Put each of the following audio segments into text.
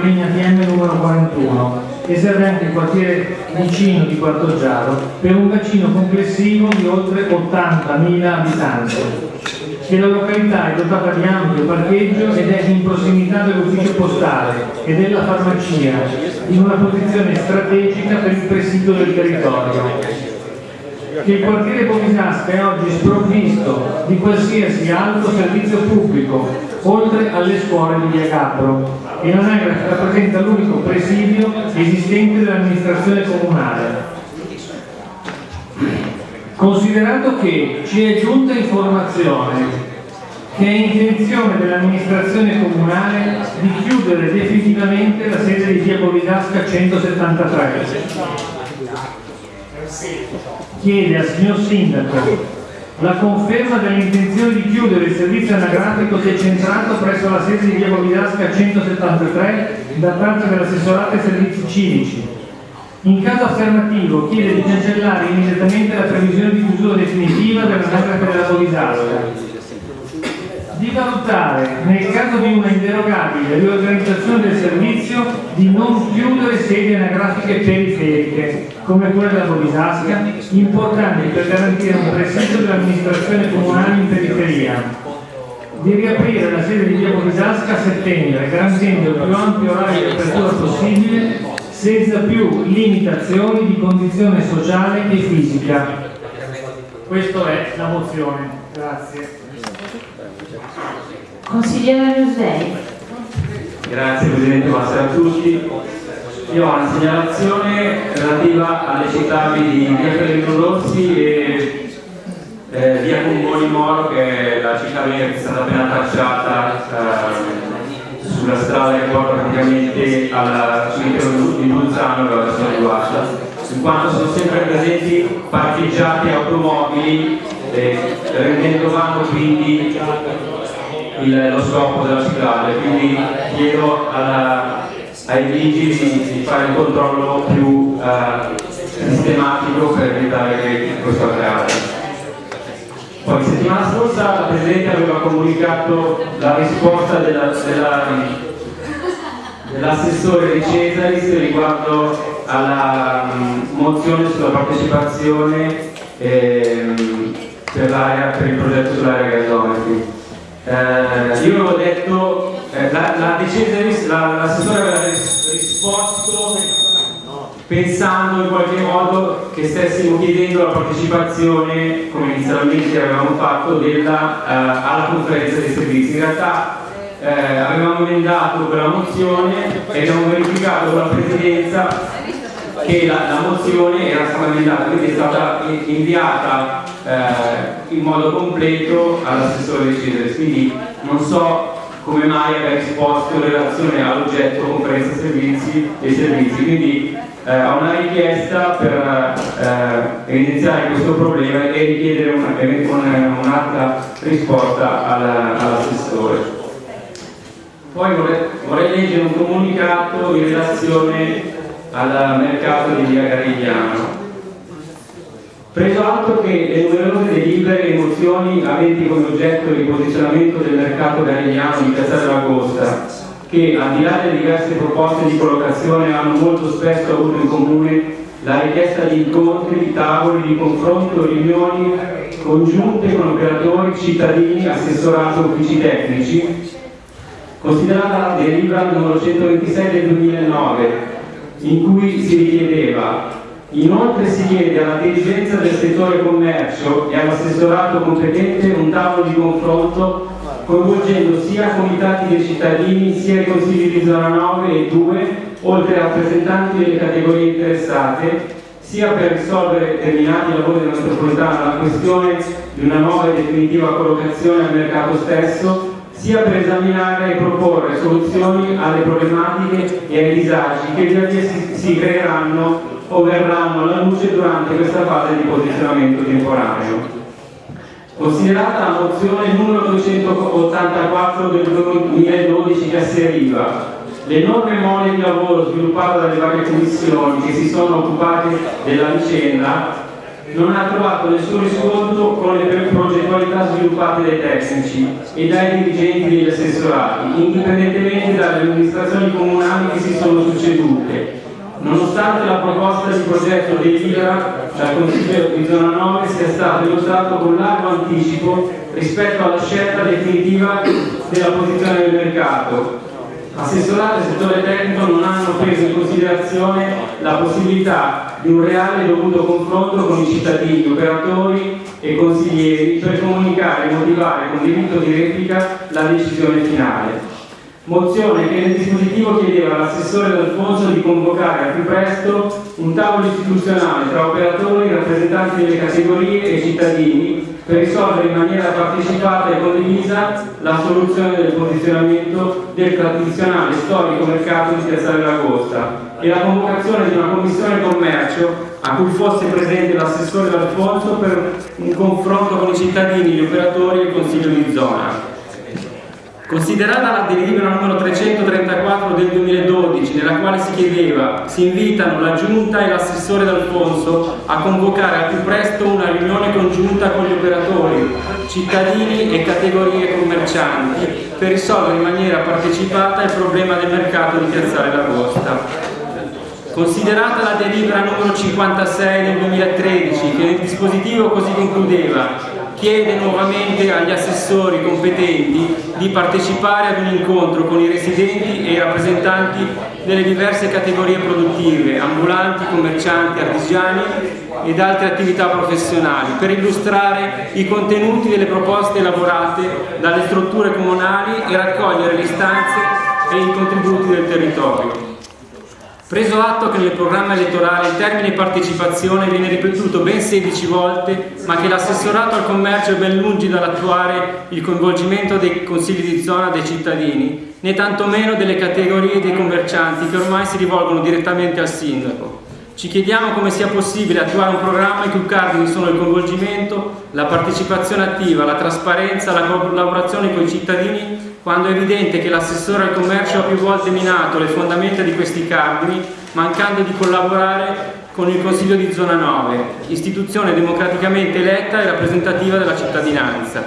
linea TM numero 41 e serve anche il quartiere vicino di Quartoggiaro per un bacino complessivo di oltre 80.000 abitanti. Che la località è dotata di ampio parcheggio ed è in prossimità dell'ufficio postale e della farmacia in una posizione strategica per il presidio del territorio che il quartiere Bovisasca è oggi sprovvisto di qualsiasi altro servizio pubblico, oltre alle scuole di Via Capro, e l'anagrafe rappresenta l'unico presidio esistente dell'amministrazione comunale. Considerato che ci è giunta informazione che è intenzione dell'amministrazione comunale di chiudere definitivamente la sede di Via Bovisasca 173 chiede al signor Sindaco la conferma dell'intenzione di chiudere il servizio anagrafico decentrato presso la sede di Via Bovidasca 173 da parte dell'assessorato ai servizi civici. In caso affermativo chiede di cancellare immediatamente la previsione di chiusura definitiva della Bovidasca di valutare, nel caso di una inderogabile riorganizzazione del servizio, di non chiudere sedi anagrafiche periferiche, come quella della Bovisasca, importanti per garantire un presidio dell'amministrazione comunale in periferia, di riaprire la sede di via Bovisasca a settembre, garantendo il più ampio orario di apertura possibile, senza più limitazioni di condizione sociale e fisica. Questa è la mozione. Grazie. Consigliere Rusdei. Grazie Presidente, buonasera a tutti. Io ho una segnalazione relativa alle cittadine di Via Pellegrino Rossi e eh, Via Cungoni Moro, che è la cittadina che è stata appena tracciata eh, sulla strada che porta praticamente al cimitero di Bolzano, dove sono riguarda, in quanto sono sempre presenti parcheggiati automobili eh, rendendo vano quindi il, lo scopo della ciclabile, quindi chiedo alla, ai vigili di, di, fare un controllo più eh, sistematico per evitare che questo accada. Poi settimana scorsa la Presidente aveva comunicato la risposta dell'assessore dell di Cesaris riguardo alla um, mozione sulla partecipazione ehm, per, per, il progetto sull'area gasometri. Eh, io avevo detto, eh, la, la l'assessore aveva risposto pensando in qualche modo che stessimo chiedendo la partecipazione, come inizialmente avevamo fatto, della, eh, alla conferenza dei servizi. In realtà eh, avevamo emendato quella mozione e abbiamo verificato con la Presidenza che la, la, mozione era stata emendata, quindi è stata inviata eh, in modo completo all'assessore di Cesare, quindi non so come mai abbia risposto in relazione all'oggetto conferenza servizi e servizi, quindi eh, ho una richiesta per eh, evidenziare questo problema e richiedere un'altra un risposta all'assessore. All Poi vorrei, vorrei leggere un comunicato in relazione al mercato di via Garigliano. Preso atto che le numerose delibere e mozioni aventi come oggetto il posizionamento del mercato garigliano di Piazza dell'Agosta, che al di là delle diverse proposte di collocazione hanno molto spesso avuto in comune la richiesta di incontri, di tavoli, di confronto, riunioni congiunte con operatori, cittadini, assessorato, uffici tecnici, considerata la delibera numero 126 del 2009 in cui si richiedeva Inoltre si chiede alla dirigenza del settore commercio e all'assessorato competente un tavolo di confronto coinvolgendo sia comitati dei cittadini sia i consigli di zona 9 e 2, oltre a rappresentanti delle categorie interessate, sia per risolvere determinati lavori della metropolitana la questione di una nuova e definitiva collocazione al mercato stesso, sia per esaminare e proporre soluzioni alle problematiche e ai disagi che via via si, si creeranno o verranno alla luce durante questa fase di posizionamento temporaneo. Considerata la mozione numero 284 del 2012 che asseriva l'enorme mole di lavoro sviluppato dalle varie commissioni che si sono occupate della vicenda non ha trovato nessun riscontro con le progettualità sviluppate dai tecnici e dai dirigenti degli assessorati, indipendentemente dalle amministrazioni comunali che si sono succedute, nonostante la proposta di progetto delibera dal Consiglio di Zona 9 sia stato adottato con largo anticipo rispetto alla scelta definitiva della posizione del mercato. Assessorato e settore tecnico non hanno preso in considerazione la possibilità di un reale e dovuto confronto con i cittadini, operatori e consiglieri per comunicare e motivare con diritto di replica la decisione finale. Mozione che nel dispositivo chiedeva all'assessore D'Alfonso di convocare al più presto un tavolo istituzionale tra operatori, rappresentanti delle categorie e cittadini per risolvere in maniera partecipata e condivisa la soluzione del posizionamento del tradizionale storico mercato di Piazzale d'Agosta e la convocazione di una commissione commercio a cui fosse presente l'assessore D'Alfonso per un confronto con i cittadini, gli operatori e il consiglio di zona. Considerata la delibera numero 334 del 2012, nella quale si chiedeva, si invitano la Giunta e l'assessore D'Alfonso a convocare al più presto una riunione congiunta con gli operatori, cittadini e categorie commercianti per risolvere in maniera partecipata il problema del mercato di Piazzale d'Agosta. Considerata la delibera numero 56 del 2013, che nel dispositivo così concludeva chiede nuovamente agli assessori competenti di partecipare ad un incontro con i residenti e i rappresentanti delle diverse categorie produttive, ambulanti, commercianti, artigiani ed altre attività professionali, per illustrare i contenuti delle proposte elaborate dalle strutture comunali e raccogliere le istanze e i contributi del territorio. Preso atto che nel programma elettorale il termine partecipazione viene ripetuto ben 16 volte, ma che l'assessorato al commercio è ben lungi dall'attuare il coinvolgimento dei consigli di zona dei cittadini, né tantomeno delle categorie dei commercianti che ormai si rivolgono direttamente al sindaco. Ci chiediamo come sia possibile attuare un programma in cui cardini sono il coinvolgimento, la partecipazione attiva, la trasparenza, la collaborazione con i cittadini quando è evidente che l'assessore al commercio ha più volte minato le fondamenta di questi cardini, mancando di collaborare con il Consiglio di Zona 9, istituzione democraticamente eletta e rappresentativa della cittadinanza.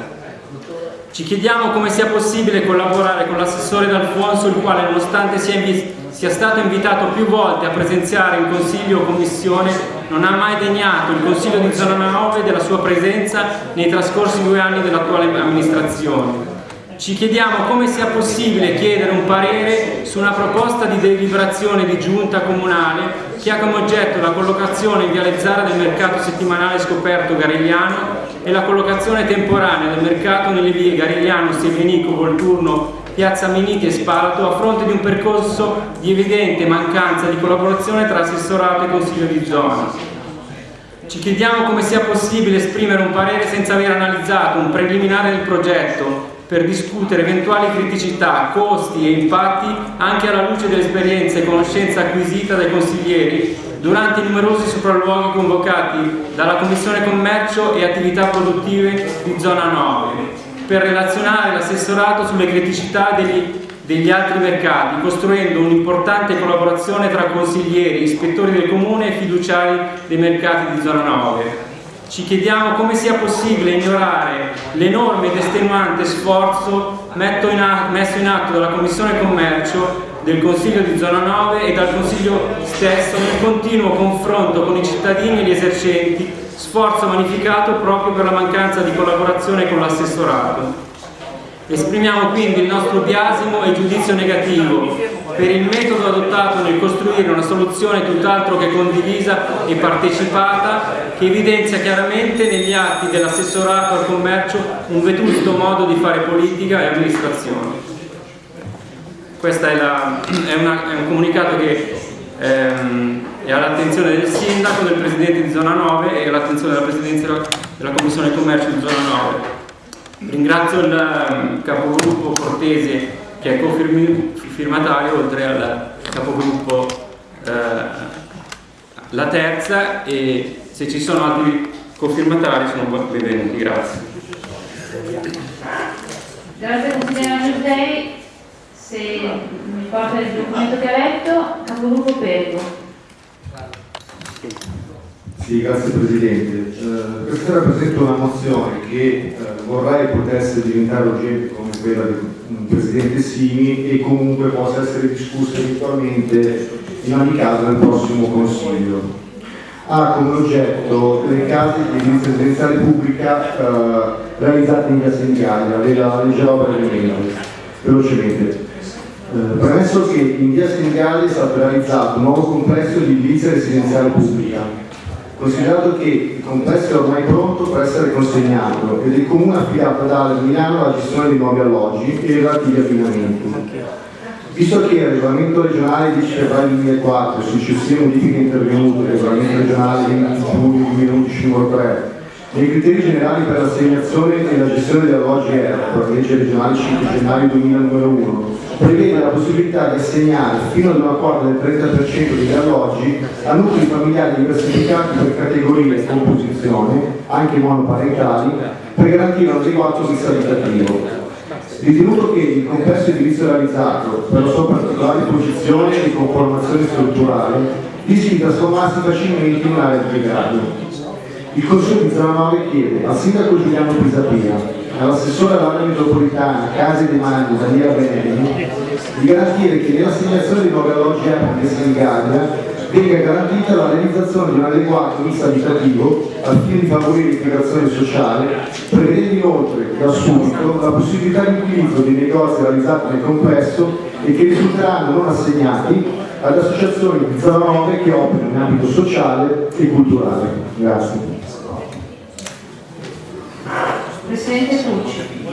Ci chiediamo come sia possibile collaborare con l'assessore D'Alfonso, il quale nonostante sia, sia, stato invitato più volte a presenziare in Consiglio o Commissione, non ha mai degnato il Consiglio di Zona 9 della sua presenza nei trascorsi due anni dell'attuale amministrazione. Ci chiediamo come sia possibile chiedere un parere su una proposta di deliberazione di giunta comunale che ha come oggetto la collocazione in Viale Zara del mercato settimanale scoperto Garigliano e la collocazione temporanea del mercato nelle vie Garigliano, Sevenico, Volturno, Piazza Miniti e Spalato a fronte di un percorso di evidente mancanza di collaborazione tra assessorato e consiglio di zona. Ci chiediamo come sia possibile esprimere un parere senza aver analizzato un preliminare del progetto per discutere eventuali criticità, costi e impatti anche alla luce dell'esperienza e conoscenza acquisita dai consiglieri durante i numerosi sopralluoghi convocati dalla Commissione Commercio e Attività Produttive di Zona 9 per relazionare l'assessorato sulle criticità degli, degli altri mercati, costruendo un'importante collaborazione tra consiglieri, ispettori del Comune e fiduciari dei mercati di Zona 9 ci chiediamo come sia possibile ignorare l'enorme ed estenuante sforzo messo in atto dalla Commissione Commercio del Consiglio di Zona 9 e dal Consiglio stesso nel continuo confronto con i cittadini e gli esercenti, sforzo magnificato proprio per la mancanza di collaborazione con l'assessorato. Esprimiamo quindi il nostro biasimo e giudizio negativo per il metodo adottato nel costruire una soluzione tutt'altro che condivisa e partecipata che evidenzia chiaramente negli atti dell'assessorato al commercio un vetusto modo di fare politica e amministrazione. Questo è, è, è, un comunicato che ehm, è all'attenzione del sindaco, del presidente di zona 9 e all'attenzione della presidenza della commissione commercio di zona 9. Ringrazio il ehm, capogruppo Cortese che è cofirmatario oltre al capogruppo eh, La Terza e se ci sono altri cofirmatari sono benvenuti. Grazie. Grazie consigliere Giussei. Se mi porta il documento che ha letto, capogruppo Pergo. Sì, grazie Presidente. Eh, questa sera presento una mozione che eh, vorrei potesse diventare urgente come quella del Presidente Simi e comunque possa essere discussa eventualmente in ogni caso nel prossimo Consiglio. Ha come oggetto le case di edilizia residenziale pubblica eh, realizzate in via Senigallia, ve la leggerò brevemente, velocemente. Eh, premesso che in via Senigallia è stato realizzato un nuovo complesso di edilizia residenziale pubblica considerato che il complesso è ormai pronto per essere consegnato ed il Comune ha affidato ad Ale Milano la gestione dei nuovi alloggi e i relativi abbinamenti. Visto che il regolamento regionale 10 febbraio 2004 e successive modifiche intervenute il regolamento regionale 20 giugno 2011 numero 3 nei criteri generali per l'assegnazione e la gestione degli alloggi ERP, legge regionale 5 gennaio 2001, prevede la possibilità di assegnare fino ad una quota del 30% degli alloggi a nuclei familiari diversificati per categorie e composizione, anche monoparentali, per garantire un adeguato mix abitativo. Ritenuto che il complesso edilizio realizzato, per la sua particolare posizione e conformazione strutturale, rischia di trasformarsi facilmente in un'area di degrado. Il Consiglio di zona 9 chiede al Sindaco Giuliano Pisapia all'assessore all'area metropolitana Case dei Magni Daniela Benelli di garantire che nell'assegnazione di nuovi alloggi di Senigallia venga garantita la realizzazione di un adeguato mix abitativo al fine di favorire l'integrazione sociale, prevedendo inoltre da subito la possibilità di utilizzo dei negozi realizzati nel complesso e che risulteranno non assegnati ad associazioni di zona 9 che operano in ambito sociale e culturale. Grazie. Presidente Tucci.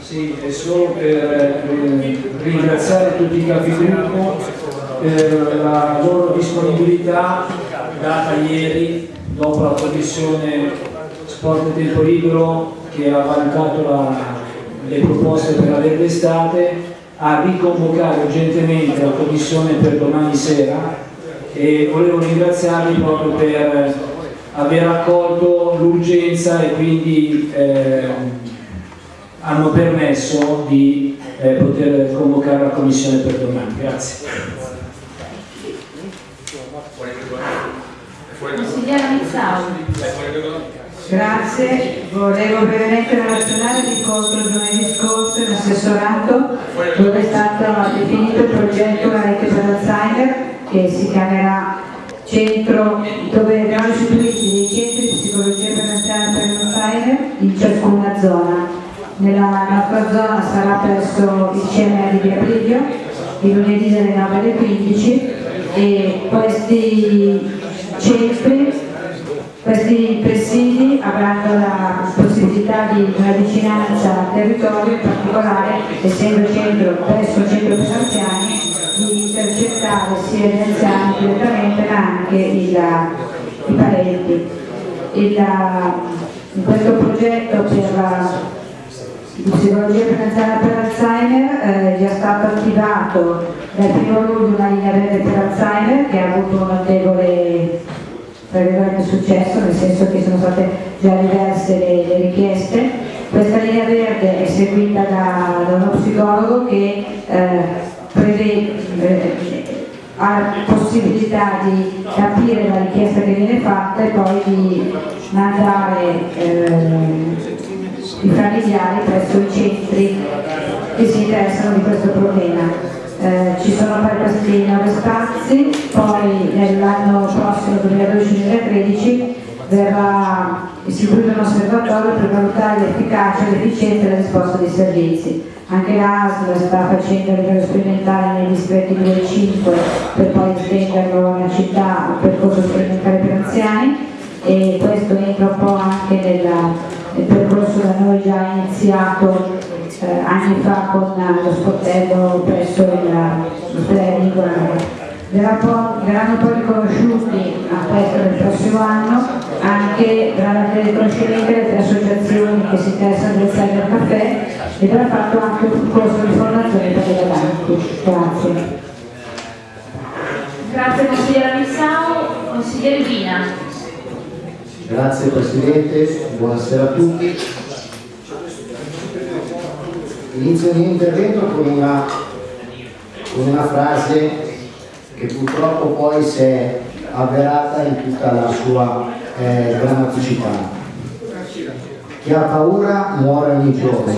Sì, è solo per eh, ringraziare tutti i capigruppo per la loro disponibilità data ieri dopo la commissione sport e tempo libero che ha valutato la, le proposte per la verde estate a riconvocare urgentemente la commissione per domani sera e volevo ringraziarvi proprio per aver accolto l'urgenza e quindi eh, hanno permesso di eh, poter convocare la commissione per domani. Grazie. Consigliera Mizzauri. Grazie, volevo brevemente relazionare l'incontro giovedì scorso in assessorato dove è stato definito il progetto La rete per l'Alzheimer che si chiamerà centro dove verranno istituiti dei centri di psicologia per l'Alzheimer in ciascuna zona. Nella nostra zona sarà presso il CMR di Via il lunedì dalle 9 alle 15 e questi centri questi presidi avranno la possibilità di una vicinanza al territorio, in particolare essendo centro, presso centro per anziani, di intercettare sia gli anziani direttamente ma anche il, i parenti. Il, in questo progetto per la psicologia prevenzione per Alzheimer eh, è già stato attivato dal primo luglio una linea verde per Alzheimer che ha avuto un notevole per successo, nel senso che sono state già diverse le, le richieste. Questa linea verde è seguita da, da uno psicologo che eh, prevede, eh, ha possibilità di capire la richiesta che viene fatta e poi di mandare eh, i familiari presso i centri che si interessano di questo problema. Eh, ci sono per questi nove spazi, poi nell'anno prossimo 2012-2013 verrà istituito un osservatorio per valutare l'efficacia, l'efficienza e la risposta dei servizi. Anche l'ASL sta facendo a livello sperimentale nei distretti 2 e 5 per poi estenderlo nella città un percorso sperimentale per anziani e questo entra un po' anche nella, nel percorso da noi già iniziato eh, anni fa con lo sportello presso l'ospedale Nicolare. Verranno poi riconosciuti a questo del prossimo anno anche riconoscimenti le tre associazioni che si interessano del Cyber Caffè e verrà fatto anche un corso di formazione per i ragazzi. Grazie. Grazie consigliera Missau, consigliere Vina. Grazie Presidente, buonasera a tutti. Inizio il mio intervento con una, con una frase che purtroppo poi si è avverata in tutta la sua eh, drammaticità. Chi ha paura muore ogni giorno,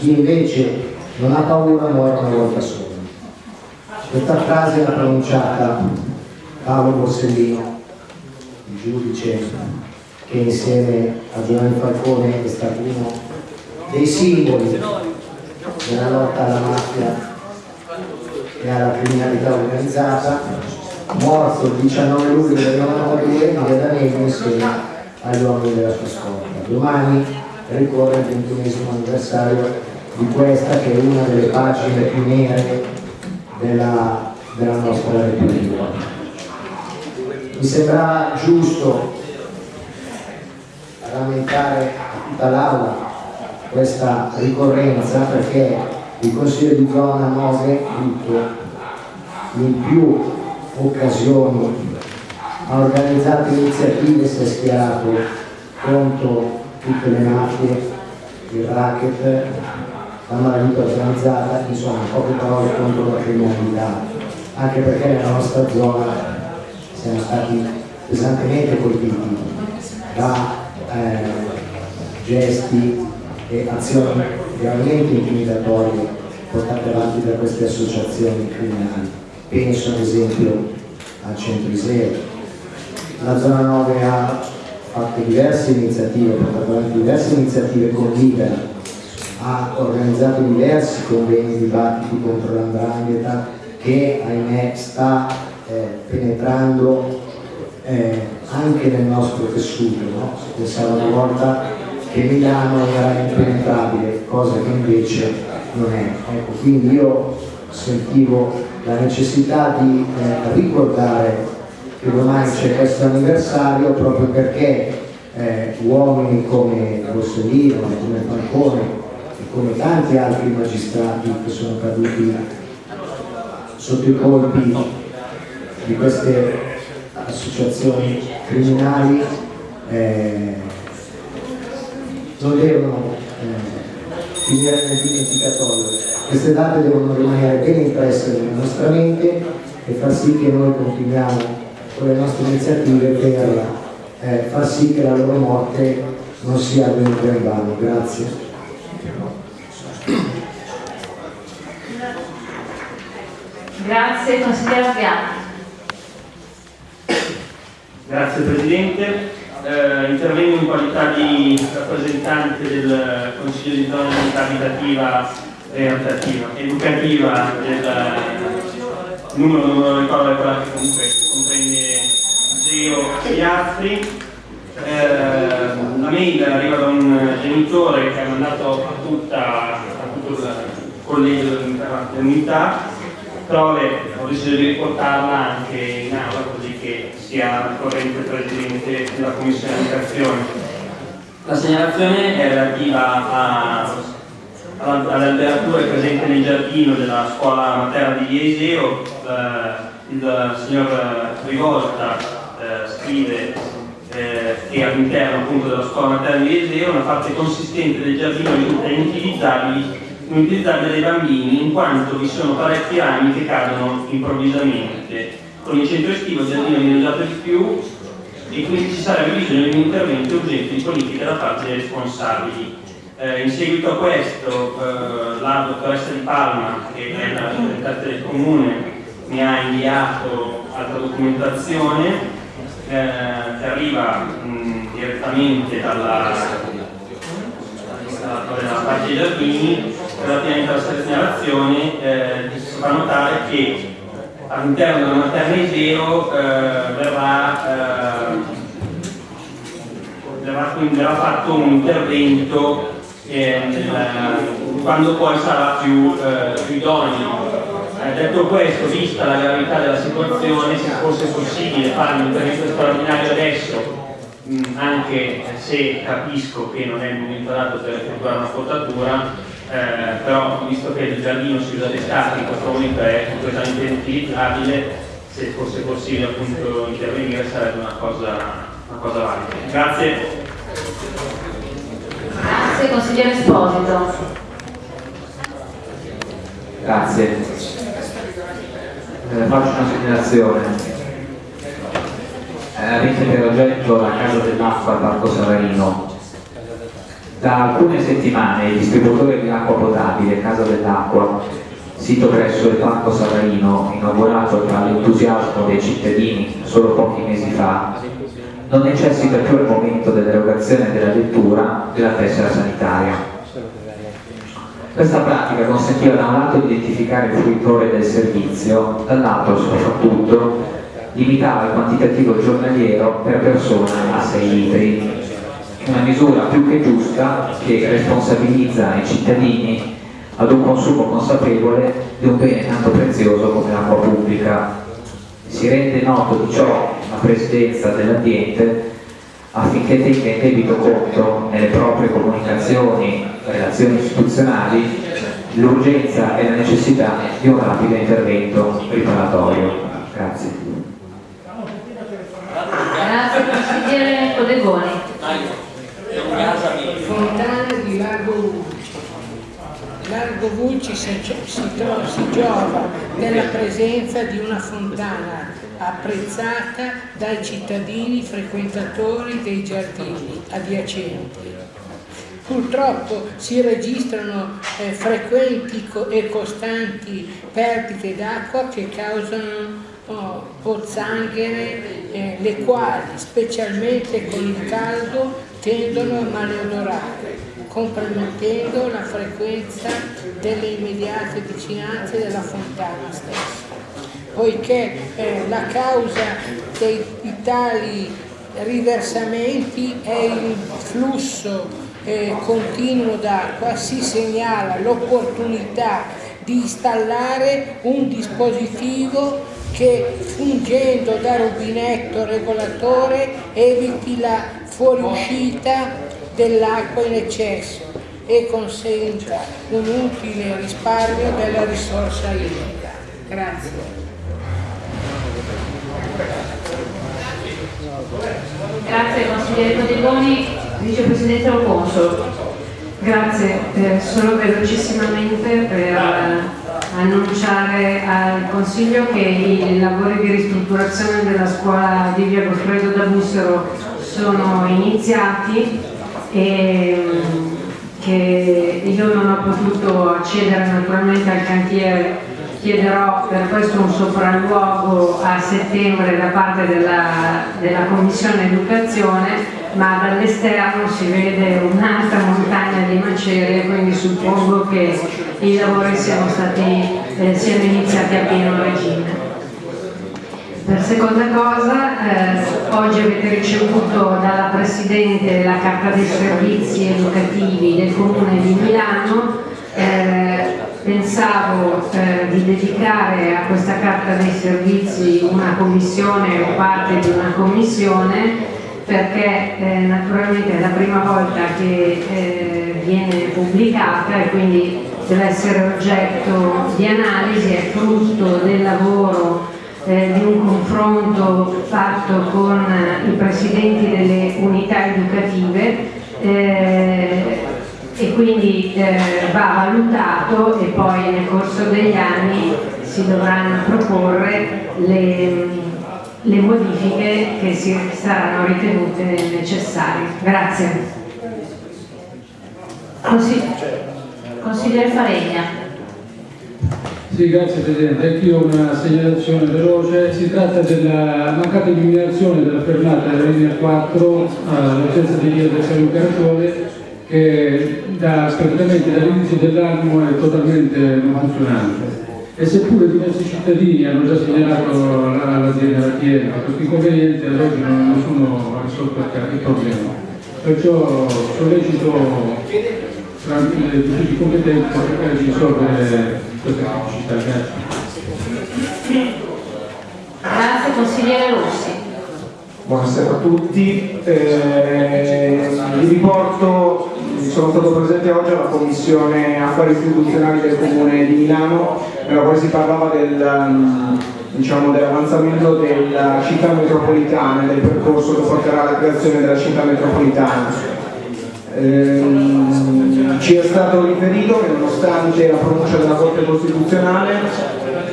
chi invece non ha paura muore una volta sola. Questa frase l'ha pronunciata Paolo Borsellino, il giudice che insieme a Giovanni Falcone è stato uno dei simboli della lotta alla mafia e alla criminalità organizzata, morto il 19 luglio del 1992 in via insieme agli uomini della sua scorta. Domani ricorre il 21 anniversario di questa che è una delle pagine più nere della, della nostra Repubblica. Mi sembra giusto rammentare a tutta l'Aula questa ricorrenza perché il Consiglio di zona 9 tutto in più occasioni ha organizzato iniziative e si è schierato contro tutte le mafie, il racket, la malavita organizzata, insomma poche parole contro la criminalità, anche perché nella nostra zona siamo stati pesantemente colpiti da eh, gesti e azioni veramente intimidatorie portate avanti da queste associazioni criminali. Penso ad esempio al Centro Iseo. La zona 9 ha fatto diverse iniziative, portato avanti diverse iniziative con Libera, ha organizzato diversi convegni dibattiti contro l'andrangheta che ahimè sta eh, penetrando eh, anche nel nostro tessuto. No? Si una volta che Milano era impenetrabile, cosa che invece non è. Ecco, quindi io sentivo la necessità di eh, ricordare che domani c'è questo anniversario proprio perché eh, uomini come Borsellino, come Falcone e come tanti altri magistrati che sono caduti sotto i colpi di queste associazioni criminali eh, non devono eh, finire nel dimenticatoio. Queste date devono rimanere ben impresse nella nostra mente e far sì che noi continuiamo con le nostre iniziative per eh, far sì che la loro morte non sia avvenuta in vano. Grazie. Grazie, consigliere Piatti. Grazie Presidente, eh, intervengo in qualità di rappresentante del Consiglio di zona unità abitativa e educativa del numero, non ricordo, quella che comunque comprende Geo e altri. Eh, la mail arriva da un genitore che ha mandato a, tutta, a tutto il collegio dell'unità però ho deciso di riportarla anche in aula così che sia corrente Presidente della Commissione Educazione. La segnalazione è relativa alle alberature presenti nel giardino della scuola materna di Ieseo. Eh, il signor Rivolta eh, scrive eh, che all'interno della scuola materna di Ieseo una parte consistente del giardino risulta inutilizzabile utilizzabile dai bambini in quanto vi sono parecchi rami che cadono improvvisamente. Con il centro estivo il giardino viene usato di più e quindi ci sarebbe bisogno di un intervento urgente di politica da parte dei responsabili. Eh, in seguito a questo eh, la dottoressa Di Palma, che è la rappresentante del comune, mi ha inviato altra documentazione eh, che arriva mh, direttamente dalla, dalla, dalla parte dei giardini relativamente alla segnalazione eh, si fa notare che all'interno della materna zero eh, verrà, eh, verrà, verrà, fatto un intervento eh, nel, quando poi sarà più, eh, più idoneo. Eh, detto questo, vista la gravità della situazione, se fosse possibile fare un intervento straordinario adesso anche se capisco che non è il momento adatto per effettuare una potatura, eh, però visto che il giardino si usa d'estate in questo momento è completamente inutilizzabile se fosse possibile appunto intervenire sarebbe una cosa, una cosa valida. Grazie. Grazie consigliere Esposito. Grazie. Eh, faccio una segnalazione. Eh, avete per oggetto la casa dell'acqua al Parco Savarino. Da alcune settimane il distributore di acqua potabile Casa dell'Acqua, sito presso il Parco Savarino, inaugurato tra l'entusiasmo dei cittadini solo pochi mesi fa, non necessita più al momento dell'erogazione della lettura della tessera sanitaria. Questa pratica consentiva da un lato di identificare il fruitore del servizio, dall'altro soprattutto limitava il quantitativo giornaliero per persona a 6 litri, una misura più che giusta che responsabilizza i cittadini ad un consumo consapevole di un bene tanto prezioso come l'acqua pubblica. Si rende noto di ciò la Presidenza dell'ambiente affinché tenga in debito conto nelle proprie comunicazioni e relazioni istituzionali l'urgenza e la necessità di un rapido intervento riparatorio. Grazie. Grazie consigliere Codegoni. Fontana di Largo Vulci. Largo Vulci si, si, si giova della presenza di una fontana apprezzata dai cittadini frequentatori dei giardini adiacenti. Purtroppo si registrano eh, frequenti e costanti perdite d'acqua che causano oh, pozzanghere, eh, le quali, specialmente con il caldo, tendono a maleodorare, compromettendo la frequenza delle immediate vicinanze della fontana stessa. Poiché eh, la causa dei, tali riversamenti è il flusso eh, continuo d'acqua, si segnala l'opportunità di installare un dispositivo che fungendo da rubinetto regolatore eviti la fuoriuscita dell'acqua in eccesso e consenta un utile risparmio della risorsa idrica. Grazie. Grazie consigliere Codigoni, vicepresidente Alfonso. Grazie, eh, solo velocissimamente per eh, annunciare al Consiglio che i lavori di ristrutturazione della scuola di via Goffredo da Bussero sono iniziati e che io non ho potuto accedere naturalmente al cantiere chiederò per questo un sopralluogo a settembre da parte della, della Commissione Educazione ma dall'esterno si vede un'altra montagna di macerie quindi suppongo che i lavori siano, stati, eh, siano iniziati a pieno regime. Per seconda cosa, eh, oggi avete ricevuto dalla Presidente la carta dei servizi educativi del Comune di Milano. Eh, pensavo eh, di dedicare a questa carta dei servizi una commissione o parte di una commissione perché eh, naturalmente è la prima volta che eh, viene pubblicata e quindi deve essere oggetto di analisi, è frutto del lavoro eh, di un confronto fatto con i presidenti delle unità educative eh, e quindi eh, va valutato e poi nel corso degli anni si dovranno proporre le, le modifiche che si saranno ritenute necessarie. Grazie. Consigliere Faregna. Sì, grazie Presidente. Anch'io una segnalazione veloce. Si tratta della mancata illuminazione della fermata della linea 4 all'altezza di via del San Luca Raccione che da, praticamente dall'inizio dell'anno è totalmente non funzionante e seppure diversi cittadini hanno già segnalato l'azienda alla questo inconveniente ad oggi non, ha risolto il problema perciò sollecito tramite tutti i competenti per cercare di risolvere questa criticità grazie. Grazie consigliere Rossi. Buonasera a tutti, eh, vi riporto sono stato presente oggi alla Commissione Affari Istituzionali del Comune di Milano, nella quale si parlava del, um, diciamo, dell'avanzamento della città metropolitana e del percorso che porterà alla creazione della città metropolitana. Ehm, ci è stato riferito che nonostante la pronuncia della Corte Costituzionale,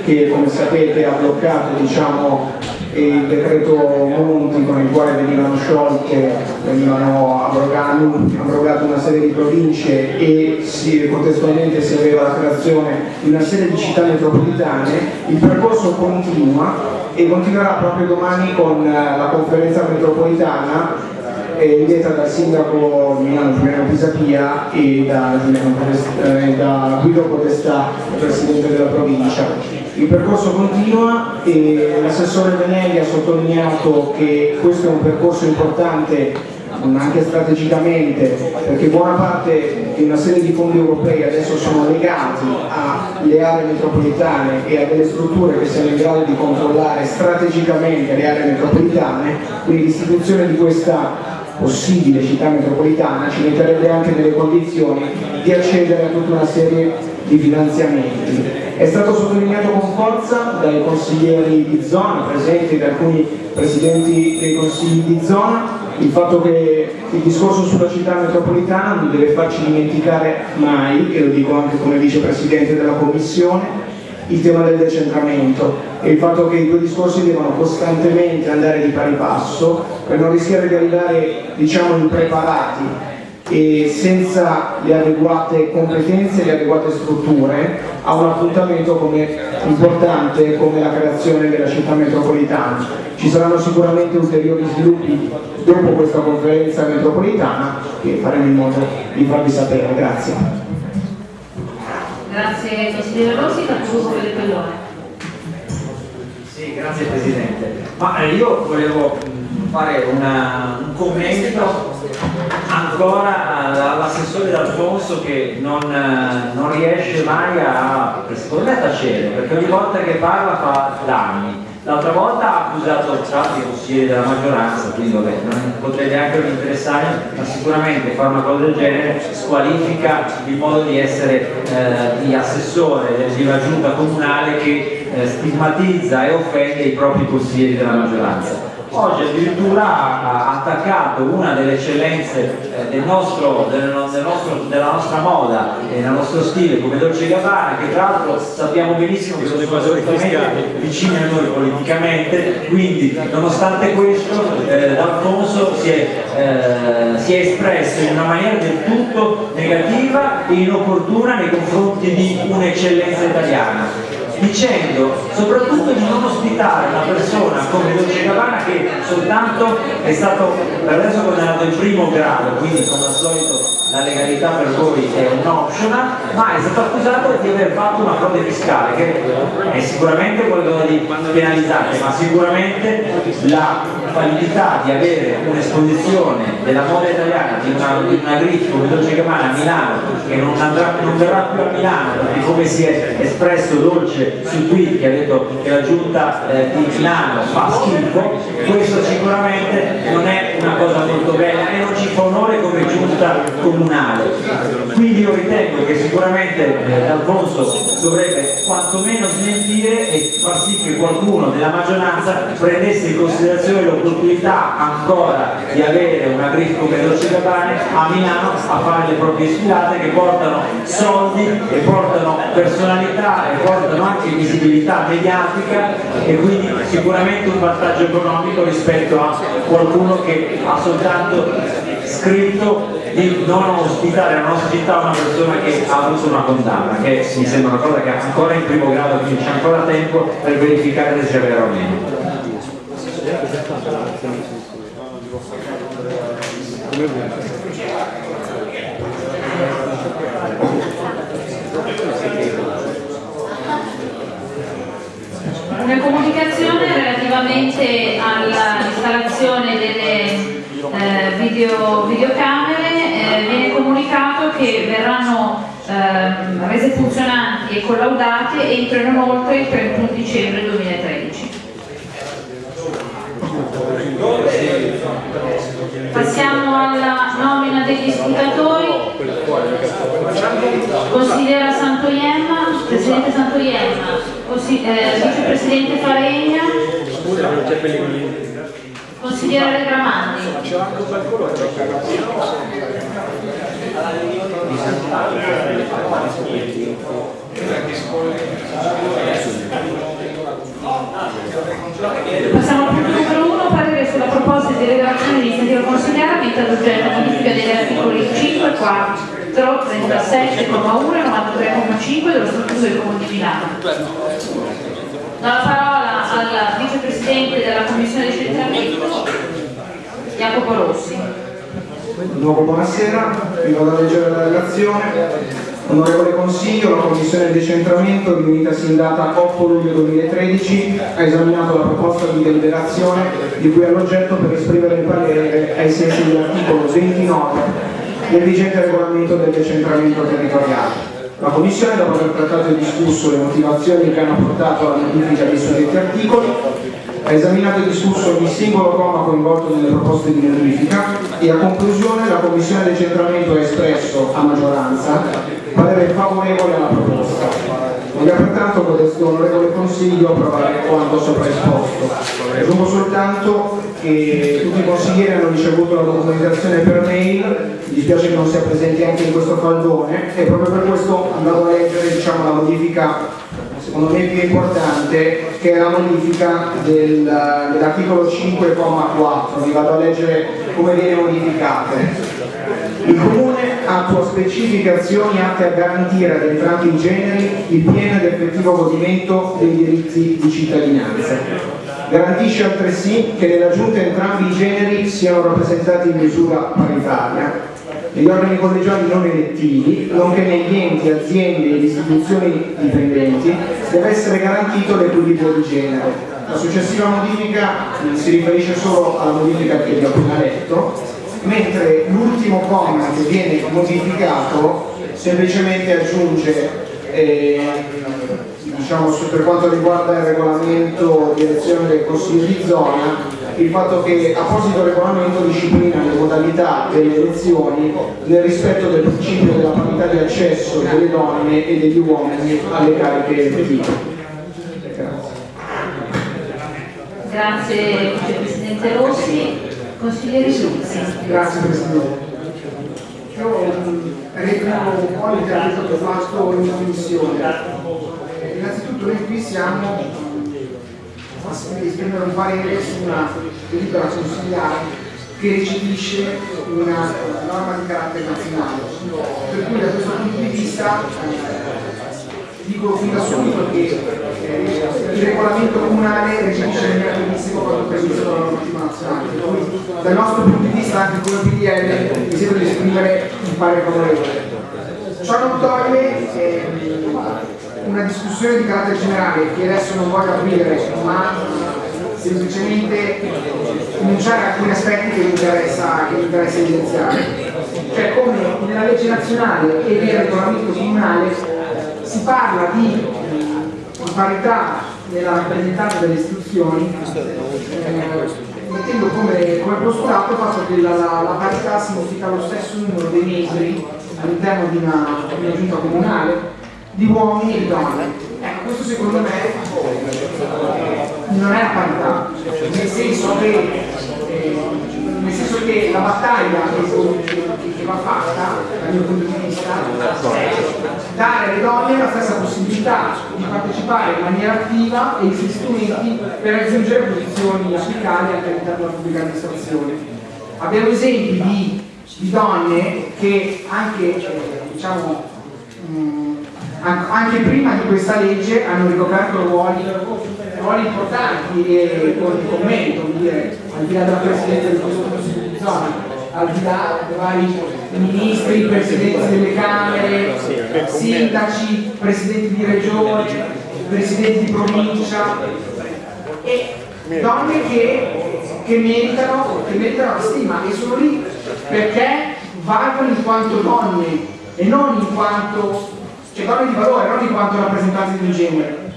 che come sapete ha bloccato diciamo, il decreto Monti con il quale venivano sciolte, venivano abrogate una serie di province e si, contestualmente si aveva la creazione di una serie di città metropolitane, il percorso continua e continuerà proprio domani con la conferenza metropolitana eh, diretta dal sindaco Milano Giuliano Pisapia e da, eh, da Guido Podestà, presidente della provincia. Il percorso continua e l'assessore Venelli ha sottolineato che questo è un percorso importante anche strategicamente, perché buona parte di una serie di fondi europei adesso sono legati alle aree metropolitane e a delle strutture che siano in grado di controllare strategicamente le aree metropolitane, quindi l'istituzione di questa possibile città metropolitana ci metterebbe anche nelle condizioni di accedere a tutta una serie di finanziamenti. È stato sottolineato con forza dai consiglieri di zona presenti, da alcuni presidenti dei consigli di zona, il fatto che il discorso sulla città metropolitana non deve farci dimenticare mai, e lo dico anche come vicepresidente della Commissione, il tema del decentramento e il fatto che i due discorsi devono costantemente andare di pari passo per non rischiare di arrivare diciamo impreparati e senza le adeguate competenze e le adeguate strutture a un appuntamento come importante come la creazione della città metropolitana. Ci saranno sicuramente ulteriori sviluppi dopo questa conferenza metropolitana che faremo in modo di farvi sapere. Grazie. Grazie consigliere Rossi, Capogruppo del Pellone. Sì, grazie Presidente. Ma eh, io volevo fare una, un commento ancora all'assessore D'Alfonso che non, non, riesce mai a, secondo me, tacere, perché ogni volta che parla fa danni L'altra volta ha accusato altri consiglieri della maggioranza, quindi vabbè, non potrei neanche interessare, ma sicuramente fare una cosa del genere squalifica il modo di essere eh, di assessore di una giunta comunale che eh, stigmatizza e offende i propri consiglieri della maggioranza oggi addirittura ha attaccato una delle eccellenze eh, del nostro, del, del nostro, della nostra moda e del nostro stile come Dolce Gabbana che tra l'altro sappiamo benissimo che sono assolutamente vicini a noi politicamente quindi nonostante questo eh, D'Alfonso si, eh, si, è espresso in una maniera del tutto negativa e inopportuna nei confronti di un'eccellenza italiana dicendo soprattutto di non ospitare una persona come Dolce Gabbana che soltanto è stato per adesso condannato in primo grado, quindi come al solito la legalità per voi è un optional, ma è stato accusato di aver fatto una frode fiscale che è sicuramente qualcosa di penalizzante, ma sicuramente la validità di avere un'esposizione della moda italiana di una, di una griffe come Dolce Gabbana a Milano che non, andrà, non verrà più a Milano perché come si è espresso Dolce su tweet che ha detto che la giunta eh, di Milano fa schifo questo sicuramente non è una cosa molto bella e non ci fa onore come giunta comunale. Quindi io ritengo che sicuramente eh, D'Alfonso dovrebbe quantomeno smentire e far sì che qualcuno della maggioranza prendesse in considerazione l'opportunità ancora di avere una griffe come Dolce Gabbana a Milano a fare le proprie sfilate che portano soldi e portano personalità e portano anche visibilità mediatica e quindi sicuramente un vantaggio economico rispetto a qualcuno che ha soltanto scritto di non ospitare nella nostra città una persona che ha avuto una condanna, che mi sembra una cosa che ancora in primo grado, quindi c'è ancora tempo per verificare se sia vero o meno. Una comunicazione relativamente all'installazione delle eh, video, videocamere eh, viene comunicato che verranno eh, rese funzionanti e collaudate entrano inoltre il 31 dicembre 2013. Passiamo alla nomina degli scrutatori. Consigliera Santoiemma, Presidente Santoiemma, eh, Vicepresidente Faregna, Consigliere Gramandi. Passiamo al punto numero uno, parere sulla proposta di delegazione di iniziativa consigliare avente ad oggetto modifica degli articoli 5, 4, 37,1 e 93,5 dello Statuto del Comune di Milano. Do la parola al vicepresidente della Commissione di centramento, Jacopo Rossi. Buonasera, vi vado a leggere la relazione. Onorevole Consiglio, la Commissione decentramento, riunitasi in data 8 luglio 2013, ha esaminato la proposta di deliberazione di cui è l'oggetto per esprimere il parere ai sensi dell'articolo 29 del vigente regolamento del decentramento territoriale. La Commissione, dopo aver trattato e discusso le motivazioni che hanno portato alla modifica dei suddetti articoli, ha esaminato e discusso ogni singolo comma coinvolto nelle proposte di modifica e a conclusione la Commissione decentramento ha espresso a maggioranza parere favorevole alla proposta. Voglio pertanto codesto onorevole Consiglio approvare quanto sopra esposto. Aggiungo soltanto che tutti i consiglieri hanno ricevuto la documentazione per mail, mi dispiace che non sia presente anche in questo faldone e proprio per questo andavo a leggere diciamo, la modifica secondo me più importante che è la modifica del, dell'articolo 5,4 vi vado a leggere come viene modificate il Comune attua specifiche azioni atte a garantire ad entrambi i generi il pieno ed effettivo godimento dei diritti di cittadinanza. Garantisce altresì che nella Giunta entrambi i generi siano rappresentati in misura paritaria negli organi collegiali non elettivi, nonché negli enti, aziende ed istituzioni dipendenti, deve essere garantito l'equilibrio di genere. La successiva modifica si riferisce solo alla modifica che vi ho appena letto mentre l'ultimo comma che viene modificato semplicemente aggiunge eh, diciamo, per quanto riguarda il regolamento di elezione del Consiglio di zona il fatto che apposito regolamento disciplina le modalità delle elezioni nel rispetto del principio della parità di accesso delle donne e degli uomini alle cariche elettive. Grazie. Grazie Vicepresidente Rossi. Consigliere Giuzzi. Grazie Presidente. Io replico un po' l'intervento che ho fatto in commissione. Eh, innanzitutto noi qui siamo esprimere un parere su una delibera consigliare che recepisce una norma di carattere nazionale. Per cui da questo punto di vista dico fin da subito che eh, il regolamento comunale recepisce maniera benissimo quanto previsto dalla normativa nazionale. Per cui dal nostro punto di vista anche come PDL mi sento di esprimere un parere favorevole. Ciò non toglie eh, una discussione di carattere generale che adesso non voglio aprire, ma semplicemente enunciare alcuni aspetti che mi interessa, che mi interessa evidenziare. Cioè come nella legge nazionale e nel regolamento comunale si parla di, parità nella rappresentanza delle istituzioni eh, mettendo come, come, postulato il fatto che la, la, la, parità significa lo stesso numero dei membri all'interno di di una giunta comunale di uomini e di donne. Ecco, questo secondo me non è la parità, nel senso che eh, nel senso che la battaglia che, che va fatta dal mio punto di vista è dare alle donne la stessa possibilità di partecipare in maniera attiva e gli strumenti per raggiungere posizioni apicali anche all'interno della pubblica amministrazione. Abbiamo esempi di, di donne che anche, eh, diciamo, mh, anche prima di questa legge hanno ricoperto ruoli ruoli importanti e con il commento, dire, al di là della Presidenza del Consiglio di zona, al di là dei vari ministri, presidenti delle Camere, sindaci, presidenti di regione, presidenti di provincia e donne che, che, che meritano la stima e sono lì perché valgono in quanto donne e non in quanto cioè donne di valore, non in quanto rappresentanti di un genere.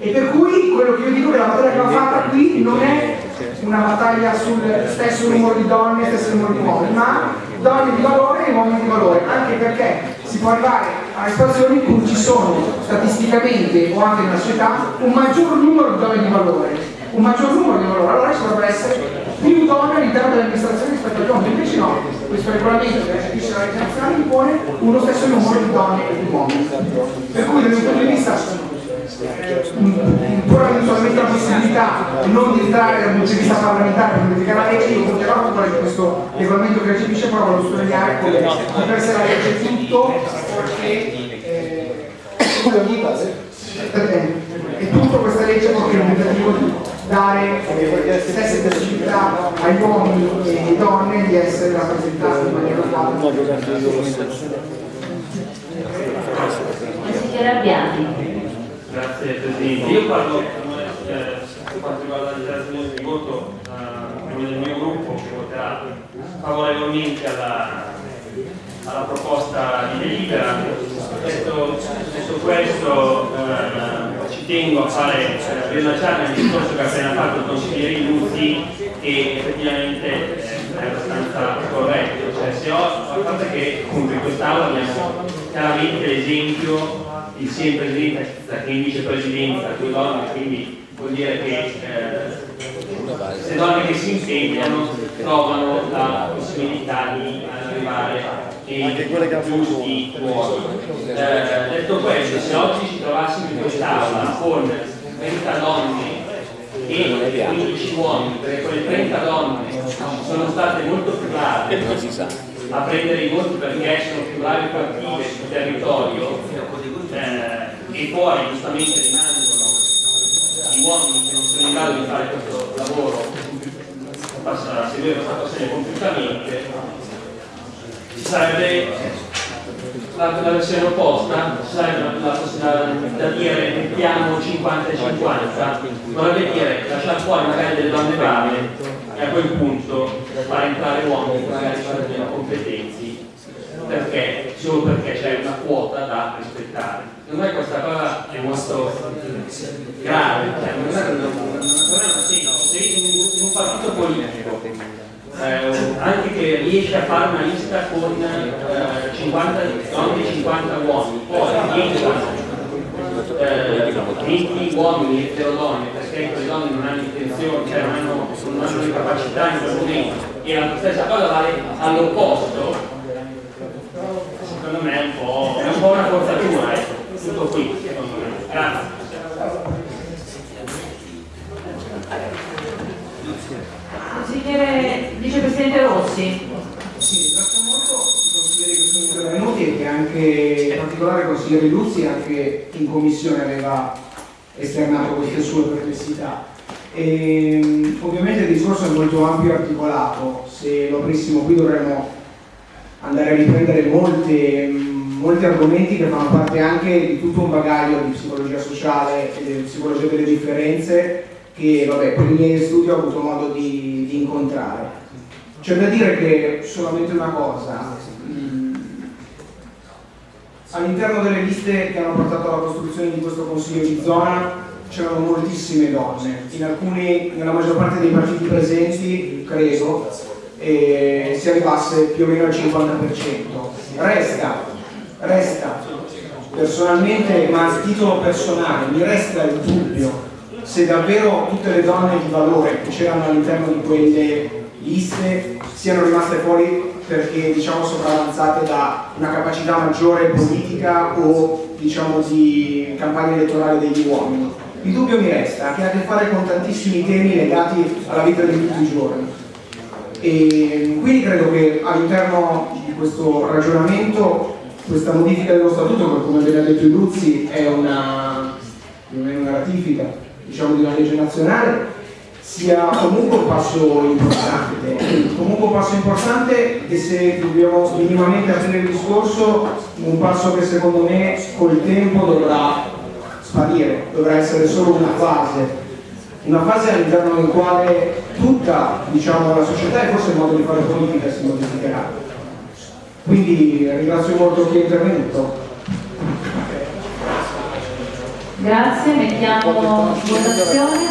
E per cui quello che io dico è che la battaglia che va fatta qui non è una battaglia sul stesso numero di donne e stesso numero di uomini, ma donne di valore e uomini di valore, anche perché si può arrivare a situazioni in cui ci sono statisticamente o anche nella società un maggior numero di donne di valore, un maggior numero di valore, allora ci dovrebbe essere più donne all'interno dell'amministrazione rispetto agli uomini, invece no, questo regolamento che recepisce la legge nazionale impone uno stesso numero di donne e di uomini. Per cui dal mio punto di vista ancora eventualmente la possibilità non di entrare dal punto di vista parlamentare per modificare la legge, io voterò a favore di questo regolamento che recepisce, però voglio sottolineare come di per sé la legge tutto, perché eh, è tutto questa legge perché è un tentativo di dare eh, stesse possibilità agli uomini e alle donne di essere rappresentati in maniera uguale. Consigliere Abbiati. Grazie Presidente. Io parlo eh, per quanto riguarda il dichiarazione di voto eh, nome del mio gruppo che voterà favorevolmente alla, alla proposta di delibera. Detto, detto questo eh, tengo a fare eh, rilanciare il discorso che ha appena fatto il consigliere Iluzzi che effettivamente eh, è abbastanza corretto. Cioè, se ho, a parte che appunto in quest'Aula abbiamo chiaramente l'esempio il sia in presidenza che in vicepresidenza, due donne, quindi vuol dire che eh, le donne che si impegnano trovano la possibilità di arrivare ai giusti ruoli. Eh, detto questo, se oggi ci trovassimo in quest'aula con 30 donne e 15 uomini, perché quelle 30 donne sono state molto più brave a prendere i voti perché sono più bravi e più attive sul territorio eh, e poi giustamente rimangono gli uomini che non sono in grado di fare questo lavoro a seguire questa passione compiutamente ci sarebbe la, la versione opposta sarebbe la possibilità da dire mettiamo 50 e 50 vorrebbe dire lasciare fuori magari delle donne brave e a quel punto far entrare uomini che magari sono meno competenti perché, solo perché c'è una quota da rispettare. Secondo me questa cosa è molto grave, cioè, non è un problema semplice, sei in un partito politico, eh, anche che riesce a fare una lista con eh, 50 donne e 50 uomini, poi rientrano eh, 20 uomini e 0 donne perché quelle donne non hanno intenzione, cioè non hanno, non hanno le capacità in quel momento e la stessa cosa vale all'opposto secondo me è un po', è un po una forzatura, ecco, tutto qui, secondo me. Grazie. Consigliere Vicepresidente Rossi. Sì, ringrazio molto i consiglieri che sono intervenuti e che anche, in particolare il consigliere Luzzi anche in commissione aveva esternato queste sue perplessità. E, ovviamente il discorso è molto ampio e articolato, se lo aprissimo qui dovremmo andare a riprendere molte, molti argomenti che fanno parte anche di tutto un bagaglio di psicologia sociale e di psicologia delle differenze che vabbè, per i miei studi ho avuto modo di, di incontrare. C'è da dire che solamente una cosa, all'interno delle liste che hanno portato alla costruzione di questo consiglio di zona c'erano moltissime donne, alcuni, nella maggior parte dei partiti presenti, credo, eh, si arrivasse più o meno al 50%. Resta, resta, personalmente, ma a titolo personale, mi resta il dubbio se davvero tutte le donne di valore che c'erano all'interno di quelle liste siano rimaste fuori perché diciamo sopravanzate da una capacità maggiore politica o diciamo di campagna elettorale degli uomini. Il dubbio mi resta, che ha a che fare con tantissimi temi legati alla vita di tutti i giorni. E quindi credo che all'interno di questo ragionamento questa modifica dello statuto, come ben ha detto Luzzi è una, non è una ratifica diciamo, di una legge nazionale, sia comunque un passo importante. Comunque un passo importante e se dobbiamo minimamente aprire il discorso, un passo che secondo me col tempo dovrà sparire, dovrà essere solo una fase, una fase all'interno del quale tutta diciamo, la società e forse il modo di fare politica si modificherà. Quindi ringrazio molto chi è intervenuto. Grazie, mettiamo votazione.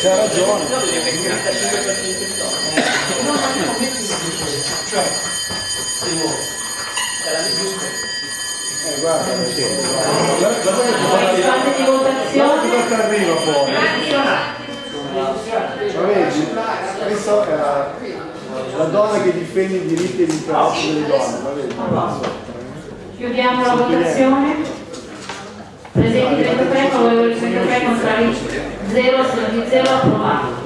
C'ha ragione. Cioè, eh, guarda, sì. Guarda, guarda, di votazione. Guarda arriva fuori. Lo vedi? Questo era... La donna che difende i diritti e gli interessi delle donne, va bene. Chiudiamo la votazione. Presenti 33, favorevoli 33, contrari 0, astenuti 0, approvato.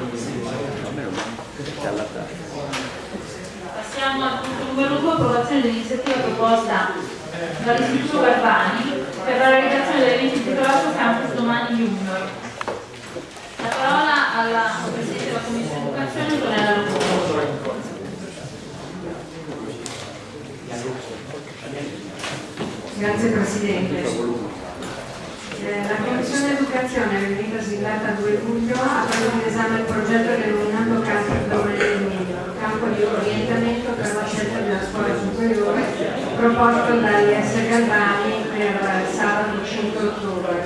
Passiamo al punto numero 2, approvazione dell'iniziativa proposta dall'Istituto Galvani per la realizzazione dell'evento intitolato Campus Domani Junior. La parola alla Presidente della Commissione Educazione, Antonella Locoro. Grazie Presidente. Eh, La Commissione Educazione, riunitasi in data 2 luglio, ha preso in esame il progetto denominato Campo Domani del Medio, campo di orientamento per la scelta della scuola superiore, proposto dall'IS Galvani per sabato 5 ottobre.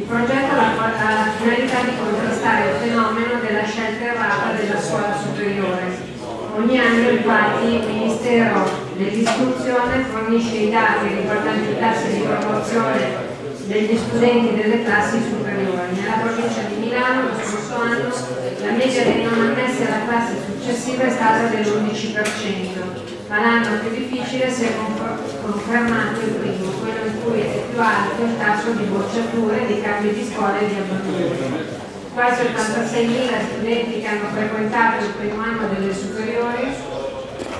Il progetto ha la- ha la finalità di contrastare il fenomeno della scelta errata della scuola superiore. Ogni anno infatti il Ministero dell'Istruzione fornisce i dati riguardanti i tassi di promozione degli studenti delle classi superiori. Nella provincia di Milano lo scorso anno la media dei non ammessi alla classe successiva è stata dell'11%, ma l'anno più difficile si è confer- confermato il primo, quello in cui è più alto il tasso di bocciature, di cambi di scuola e di abbandono. Quasi 86.000 studenti che hanno frequentato il primo anno delle superiori,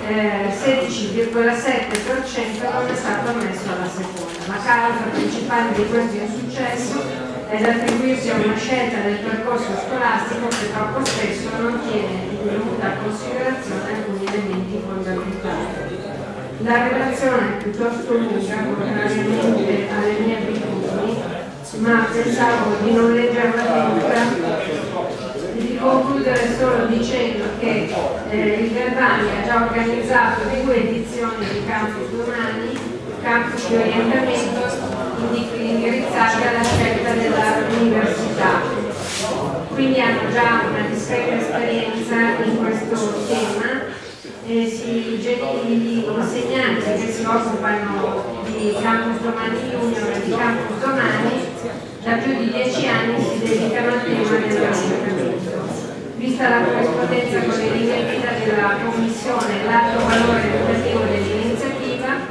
eh, 16,7% non è stato ammesso alla seconda. La causa principale di questo insuccesso è da attribuirsi a una scelta del percorso scolastico che troppo spesso non tiene in dovuta considerazione alcuni elementi fondamentali. La relazione è piuttosto lunga, contrariamente alle mie abitudini, ma pensavo di non leggerla tutta concludere solo dicendo che eh, il Galvani ha già organizzato due edizioni di Campus Domani, campus di orientamento indi- indirizzati alla scelta dell'università. Quindi hanno già una discreta esperienza in questo tema e si, gli insegnanti che si occupano di Campus Domani Junior e di Campus Domani da più di dieci anni si dedicano al tema dell'orientamento. Vista la corrispondenza con le linee guida della Commissione e l'alto valore educativo dell'iniziativa,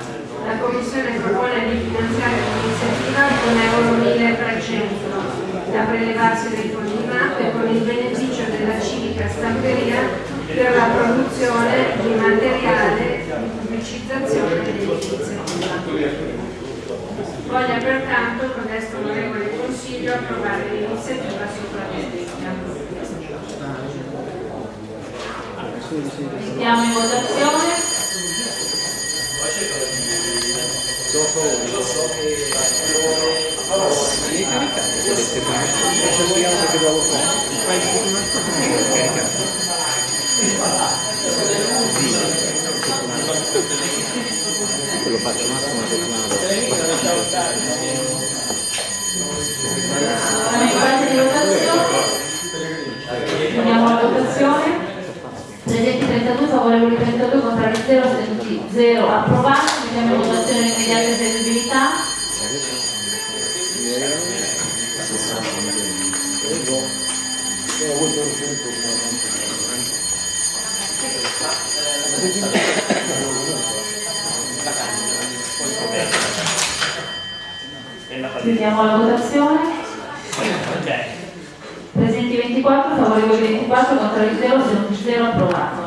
la Commissione propone di finanziare l'iniziativa con euro 1300 da prelevarsi dai fondi MAP e con il beneficio della civica stamperia per la produzione di materiale di pubblicizzazione dell'iniziativa. Voglia pertanto con questo onorevole Consiglio approvare l'iniziativa sopra descritta. Mettiamo in votazione. Quello faccio massimo una settimana Siamo in fase di votazione. Andiamo alla votazione. Presenti 32, favorevoli 32, contrari 0, astenuti 0, approvati. Mettiamo in votazione l'immediata eseguibilità. Chiudiamo la votazione. Presenti 24, favorevoli 24, contrari 0, astenuti 0, approvato.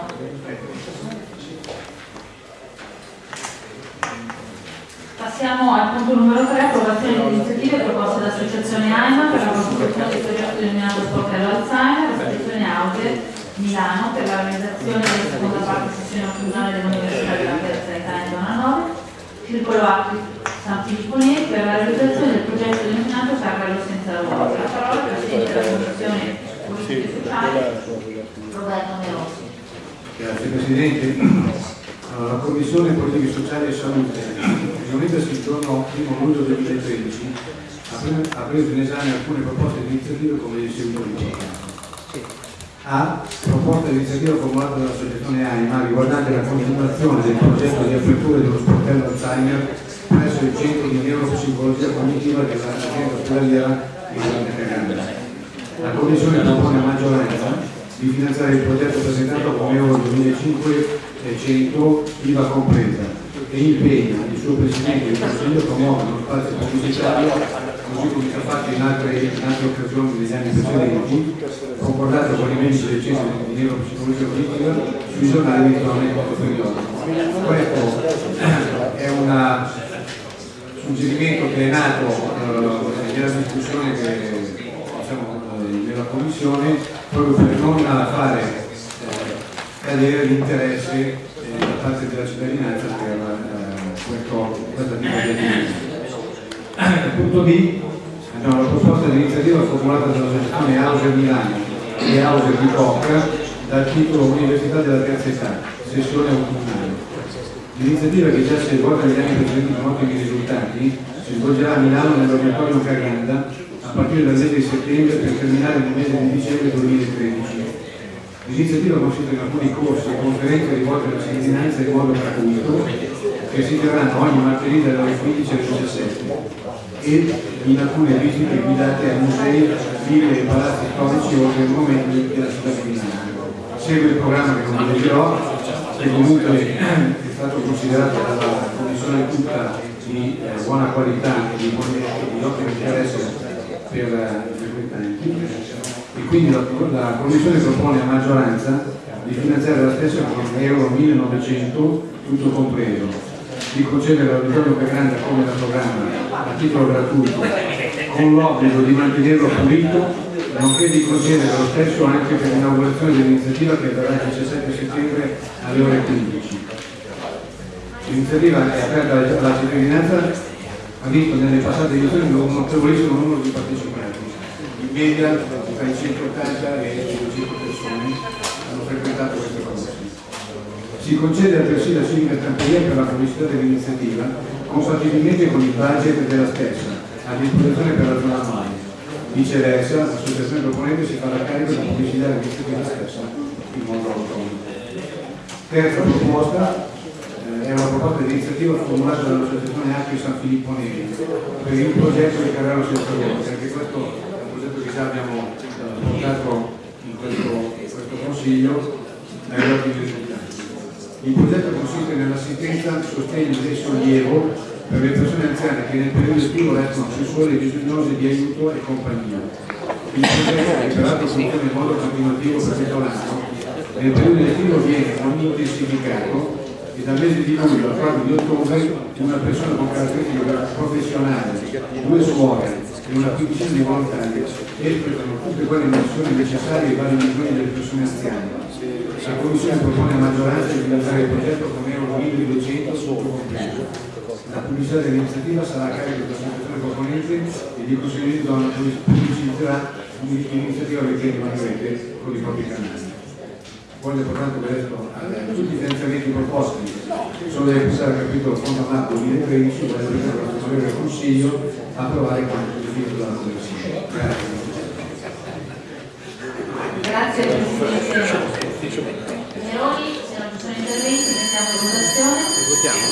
Passiamo al punto numero 3, approvazione di iniziative proposte dall'Associazione AIMA per la costituzione del progetto denominato Sportello Alzheimer, l'Associazione Auge Milano per la realizzazione della seconda parte sessione autunnale dell'Università della Terza Sanità in zona 9, Circolo Acqui San Filippo Neri per la realizzazione del progetto denominato Carrello senza lavoro. La parola al Presidente della Commissione Politiche Sociali, Roberto Merosi. Grazie Presidente. Allora, la Commissione Politiche Sociali e Salute, riunitasi il giorno 1 luglio 2013, ha pre- ha preso in esame alcune proposte di iniziative come di seguito riportato. A. Proposta di iniziativa formulata dall'Associazione AIMA riguardante la continuazione del progetto di apertura dello sportello Alzheimer presso il centro di neuropsicologia cognitiva dell'azienda ospedaliera di Grande Caganda. La Commissione propone a maggioranza di finanziare il progetto presentato come Euro 2500 IVA compresa e impegna il suo Presidente il Consiglio a promuovere uno spazio pubblicitario così come si è fatto in altre, in altre occasioni negli anni precedenti, concordato con i membri del Centro di Neuropsicologia Politica sui giornali di zona e periodico. Questo è un suggerimento che è nato eh, nella discussione che diciamo, eh, nella Commissione proprio per non fare eh, cadere l'interesse eh, da parte della cittadinanza per eh, questo, questa tipo di attività. Punto B, abbiamo la proposta di iniziativa formulata dall'associazione Auser Milano e Auser di Bocca dal titolo Università della terza età, sessione autunnale. L'iniziativa che già si è svolta negli anni precedenti con ottimi risultati si svolgerà a Milano nell'Auditorium Caganda a partire dal mese di settembre per terminare nel mese di dicembre 2013. L'iniziativa consiste in alcuni corsi e conferenze rivolte alla cittadinanza in modo gratuito che si terranno ogni martedì dalle ore 15 alle 17 e in alcune visite guidate a musei, ville e palazzi storici oltre il momento della città di Milano. Segue il programma che non vi leggerò, che comunque è stato considerato dalla Commissione tutta di eh, buona qualità e di, di ottimo interesse per i frequentanti e quindi la, la Commissione propone a maggioranza di finanziare la stessa con euro 1900 tutto compreso, di concedere all'auditorio più grande come da programma a titolo gratuito con l'obbligo di mantenerlo pulito nonché di concedere lo stesso anche per l'inaugurazione dell'iniziativa che avverrà il 17 settembre alle ore 15. L'iniziativa è aperta alla cittadinanza, ha visto nelle passate edizioni un notevolissimo numero di partecipanti, in media tra i 180 e i 200 persone hanno frequentato queste corsi. Si concede altresì la civica stamperia per la pubblicità dell'iniziativa compatibilmente con il budget della stessa, a disposizione per la zona mai. Viceversa, l'associazione proponente si farà carico della pubblicità dell'iniziativa stessa in modo autonomo. Terza proposta eh, è una proposta di iniziativa formulata dall'associazione Acqui San Filippo Neri per il progetto di Carraro Senza Voce, anche questo è un progetto che già abbiamo eh, portato in questo, in questo consiglio dagli ottimi risultati. Il progetto consiste nell'assistenza, sostegno e sollievo per le persone anziane che nel periodo estivo restano sessuali e bisognose di aiuto e compagnia. Il progetto, che peraltro funziona in modo continuativo per tutto l'anno, nel periodo estivo viene intensificato e dal mese di luglio al 4 di ottobre una persona con caratteristiche professionali, due suore e una quindicina di volontari espletano tutte quelle missioni necessarie ai vari bisogni delle persone anziane. La Commissione propone a maggioranza di finanziare il progetto con euro 1200 sotto compreso. La pubblicità dell'iniziativa sarà a carico dell'associazione proponente e di donna pubblicizzerà l'iniziativa mettendo in rete con i propri canali. Voglio portare questo a tutti i finanziamenti proposti sono da pensare al capitolo Marco 2013 voglio presentare la Commissione del Consiglio approvare quanto definito dalla Commissione. Grazie. Grazie Presidente Neroni, se in votazione. Votiamo?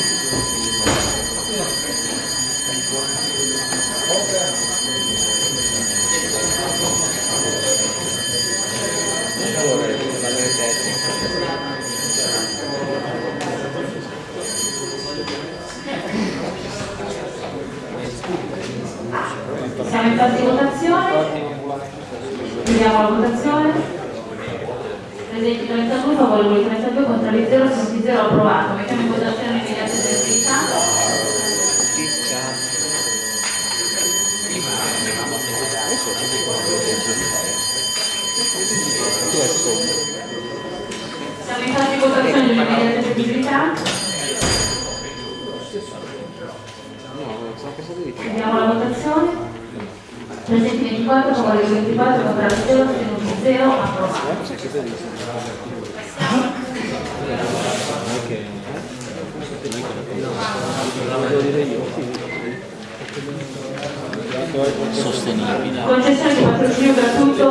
Siamo in fase di votazione. Chiudiamo la votazione. Presenti 32, favorevoli 32, contrari 0, assenti 0, approvato. Mettiamo in votazione immediata dell'attività. Siamo in fase di votazione dell'immediata attività. Chiudiamo la votazione. Presenti 24, favorevoli 24, contrari 0, astenuti 0, approvato. Sostenibile. Concessione di patrocinio gratuito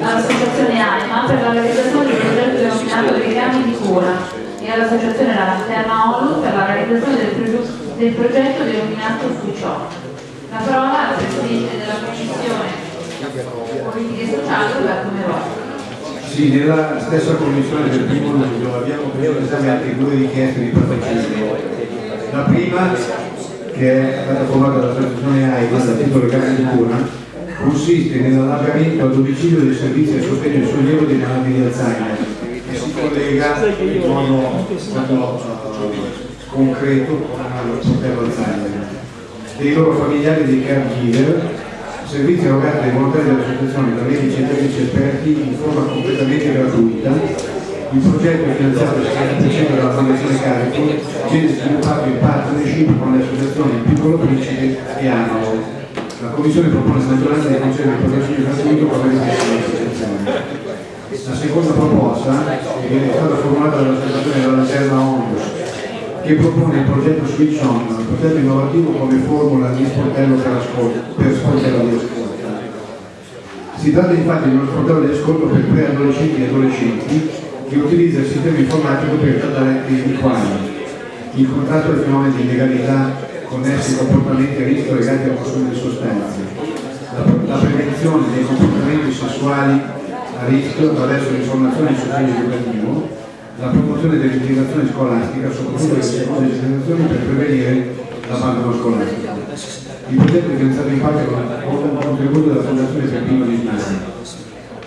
all'associazione ANIMA per la realizzazione del progetto denominato Legami di cura e all'associazione La Lanterna ONU per la realizzazione del, progetto- del progetto denominato Fuciò. La parola al Presidente della Commissione Politiche Sociali, Roberto Meroni. Sì, nella stessa commissione del primo luglio abbiamo preso esame anche due richieste di patrocinio. La prima, che è stata formata dall'associazione AIDS a titolo legale di cura, consiste nell'allargamento a domicilio dei servizi a sostegno e sollievo dei malati di Alzheimer e si collega in modo eh, concreto con il portello Alzheimer dei loro familiari e dei caregiver servizi erogati dai volontari dell'associazione da medici e tecnici esperti in forma completamente gratuita. Il progetto è finanziato al 60% dalla Fondazione Carico, viene sviluppato in partnership con le associazioni Piccolo Principe e Analo. La Commissione propone la maggioranza di concedere il patrocinio gratuito con le dell'associazione. La seconda proposta viene stata formulata dall'associazione della Lanterna Onlus che propone il progetto Switch On, un progetto innovativo come formula di sportello per, per sportello di ascolto. Si tratta infatti di uno sportello di ascolto per preadolescenti e adolescenti che utilizza il sistema informatico per trattare temi quali il contratto del fenomeno di illegalità connessi ai comportamenti a rischio legati al consumo di sostanze, la, prevenzione dei comportamenti sessuali a rischio attraverso l'informazione e il sostegno educativo, la promozione dell'integrazione scolastica, soprattutto delle seconde generazioni per prevenire l'abbandono scolastico. Il progetto è finanziato in parte con un contributo della Fondazione Peppino di Italia.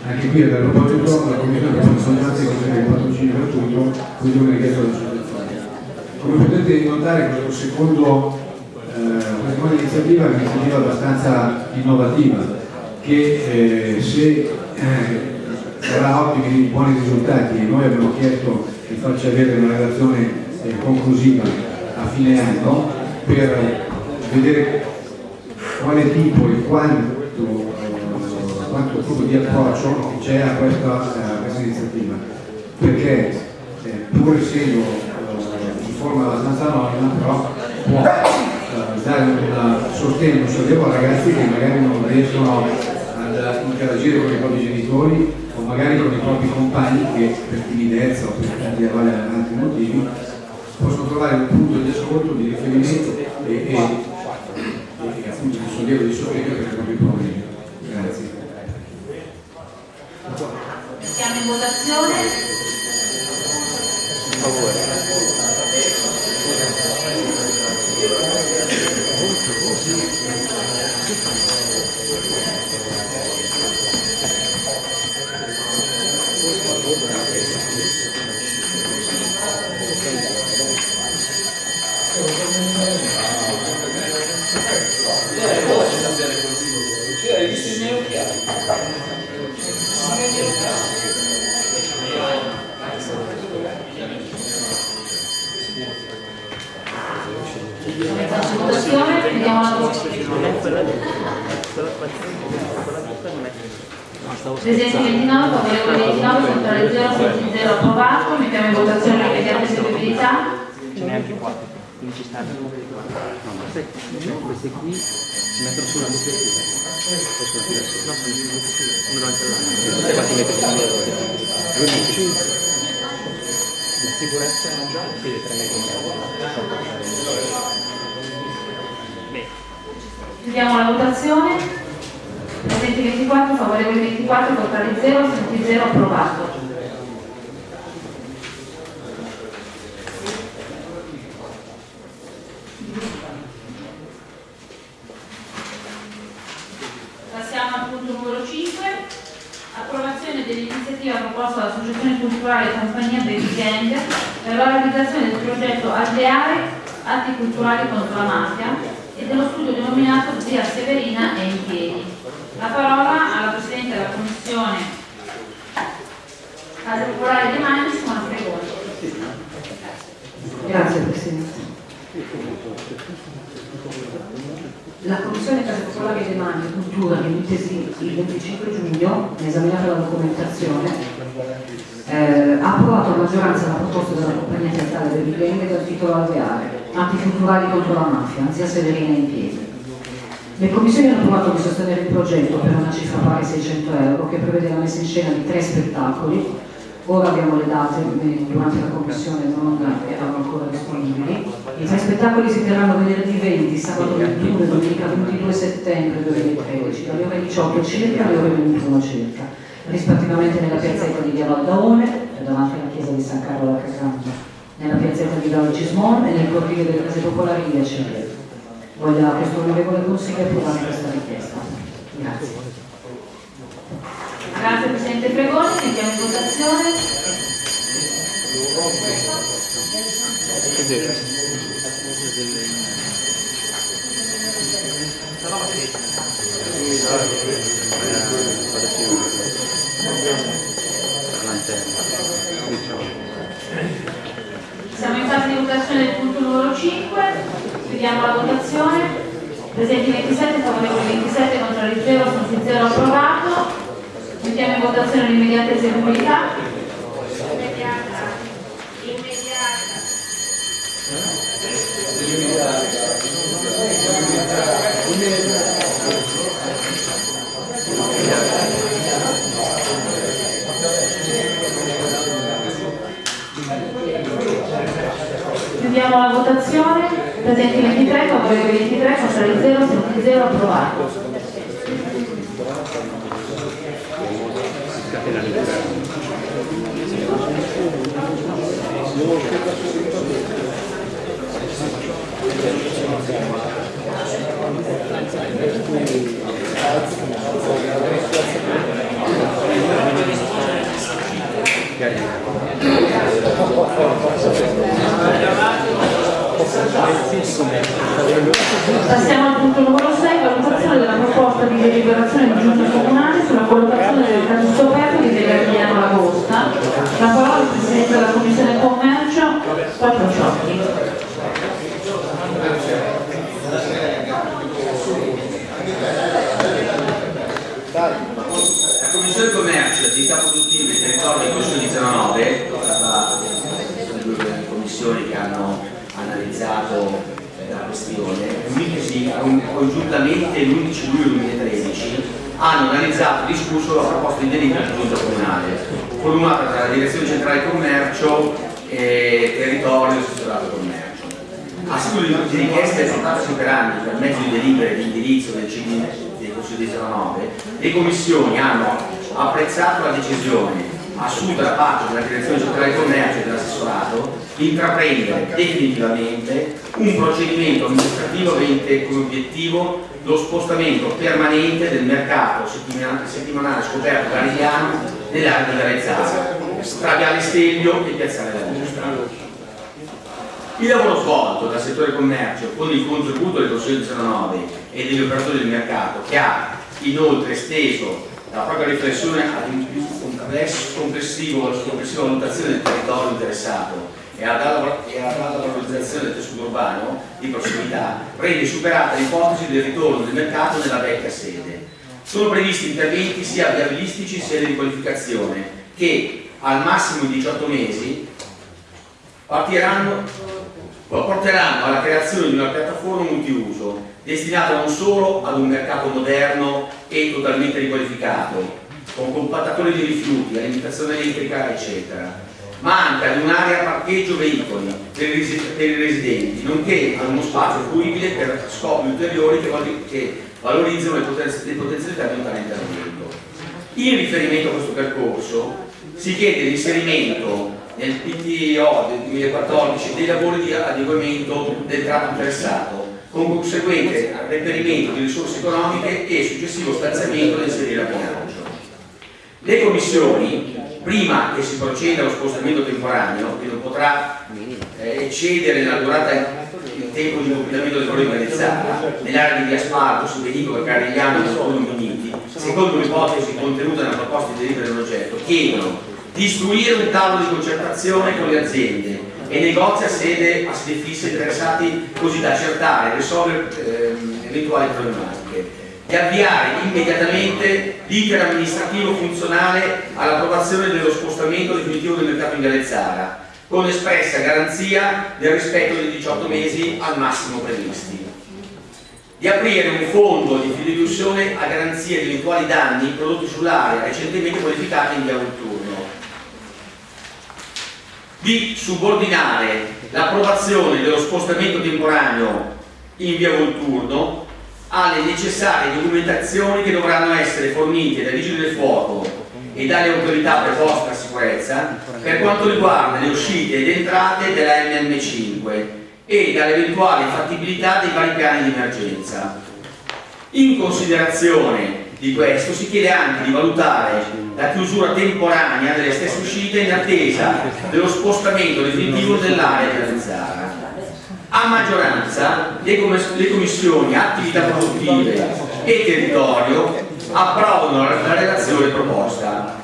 Anche qui a tal proposito la Commissione per la maggioranza concede il patrocinio gratuito, così come richiesto dall'associazione. Come potete notare questo secondo, eh, iniziativa è un'iniziativa abbastanza innovativa che eh, se eh, darà ottimi buoni risultati. E noi abbiamo chiesto di farci avere una relazione eh, conclusiva a fine anno per vedere quale tipo e quanto, eh, quanto tipo di approccio c'è a questa, a questa iniziativa. Perché eh, pur essendo eh, in forma abbastanza anonima però può eh, dare un sostegno, un sollievo a ragazzi che magari non riescono ad interagire con i propri genitori o magari con i propri compagni che per timidezza o per tanti altri motivi possono trovare un punto di ascolto, di riferimento e, e, e appunto di sollievo di sostegno per i propri problemi. Grazie. Siamo in votazione. Per favore. votazione, vediamo la Presidente 29, favorevole 29, contrario 0, senza 0 approvato, mettiamo in votazione la richiesta di eseguibilità. Ce n'è anche qua. Quindi ci stanno. No, ma queste, queste qui si mettono sulla copertura. Possono tirarsi. No, sono uno davanti all'altro. Queste qua si mette sulla copertura. Lui mette 5. La sicurezza si deve 3 metri in. Chiudiamo la votazione. Presenti 24, favorevoli 24, contrari 0, senti 0 approvato. Passiamo al punto numero 5, approvazione dell'iniziativa proposta dall'Associazione Culturale Compagnia Baby Gang per la realizzazione del progetto Alveare Atti Culturali contro la Mafia e dello studio denominato Zia Severina è in piedi. La parola alla Presidente della Commissione Casa Popolare di Mani, Simona Fregoni. Grazie Presidente. La Commissione Casa Popolare dei Mani e Cultura, riunitesi il 25 giugno, esaminata la documentazione, eh, ha a maggioranza la proposta della compagnia teatrale del Bigenge dal titolo Alveare, Atti culturali contro la mafia, zia Severina in piedi. Le commissioni hanno approvato di sostenere il progetto per una cifra pari a 600 euro che prevede la messa in scena di tre spettacoli Ora abbiamo le date, eh, durante la commissione non erano ancora disponibili. I tre spettacoli si terranno venerdì 20, sabato 21 e domenica 22 settembre 2013, dalle ore 18 circa alle ore 21 circa. rispettivamente nella piazzetta di Via Valdaone, davanti alla chiesa di San Carlo a Casando, nella piazzetta di Via Gismon e nel cortile delle case popolari di Via Celle. Voglia questo onorevole consiglio approvare questa richiesta. Grazie. Grazie Presidente Fregoni, mettiamo in votazione. Siamo in fase di votazione del punto numero 5, chiudiamo la votazione. Presenti 27, favorevoli 27, contrari 0, sono 0 approvato. Mettiamo in votazione l'immediata eseguibilità. Chiudiamo la votazione. Presenti 23, favorevoli 23, contrari 0, sono 0 approvato. Passiamo al punto numero 6, valutazione della proposta di deliberazione di giunta comunale sulla collocazione del caso scoperto di Degariano Lagosta. La parola al Presidente della Commissione Commercio, Quattro Ciocchi. La Commissione Commercio e Attività Produttive e Territorio di Consiglio di 09 è stata sono due commissioni che hanno analizzato eh, la questione, riunitesi congiuntamente l'11 luglio 2013 hanno analizzato e discusso la proposta di delibera di giunta comunale formulata dalla Direzione Centrale Commercio e Territorio e Assessorato Commercio. A seguito di richieste portatesi per anni per mezzo di delibere di indirizzo del CD del Consiglio di 09, le commissioni hanno apprezzato la decisione assunta da parte della Direzione Centrale Commercio e dell'assessorato di intraprendere definitivamente un procedimento amministrativo avente come obiettivo lo spostamento permanente del mercato settimanale, settimanale scoperto garigliano nell'area di Garezzara, tra Viale Stelvio e Piazzale della Mostra. Il lavoro svolto dal settore commercio con il contributo del Consiglio 19 e degli operatori del mercato che ha inoltre esteso la propria riflessione ad un più complesso, complessivo, complessiva valutazione del territorio interessato e ad alta valorizzazione del tessuto urbano di prossimità, rende superata l'ipotesi del ritorno del mercato nella vecchia sede. Sono previsti interventi sia viabilistici sia di riqualificazione che al massimo in 18 mesi porteranno alla creazione di una piattaforma multiuso destinata non solo ad un mercato moderno e totalmente riqualificato, con compattatori di rifiuti, alimentazione elettrica, eccetera, ma anche ad un'area parcheggio veicoli per i residenti, nonché ad uno spazio fruibile per scopi ulteriori che, valorizzano le potenzialità di un tale intervento. In riferimento a questo percorso si chiede l'inserimento nel PTO del 2014 dei lavori di adeguamento del tratto interessato con conseguente reperimento di risorse economiche e successivo stanziamento da inserire a bilancio. Le commissioni, prima che si proceda allo spostamento temporaneo, che non potrà eh, eccedere nella durata il tempo di completamento del di Garezzara, nell'area di via Sparto, su veicolo Carigliano e Notturno Uniti, secondo l'ipotesi contenuta nella proposta di delibera dell'oggetto, chiedono di istruire un tavolo di concertazione con le aziende e negozi a sede, a sede fissa interessati così da accertare e risolvere ehm, eventuali problematiche di avviare immediatamente l'iter amministrativo funzionale all'approvazione dello spostamento definitivo del mercato in Galezzara con espressa garanzia del rispetto dei 18 mesi al massimo previsti. Di aprire un fondo di fideiussione a garanzia di eventuali danni prodotti sull'area recentemente modificata in via Volturno. Di subordinare l'approvazione dello spostamento temporaneo in via Volturno alle necessarie documentazioni che dovranno essere fornite dai vigili del fuoco e dalle autorità preposte alla sicurezza per quanto riguarda le uscite ed entrate della MM5 e dall'eventuale fattibilità dei vari piani di emergenza. In considerazione di questo si chiede anche di valutare la chiusura temporanea delle stesse uscite in attesa dello spostamento definitivo dell'area della Zara. A maggioranza le, commissioni attività produttive e territorio approvano la relazione proposta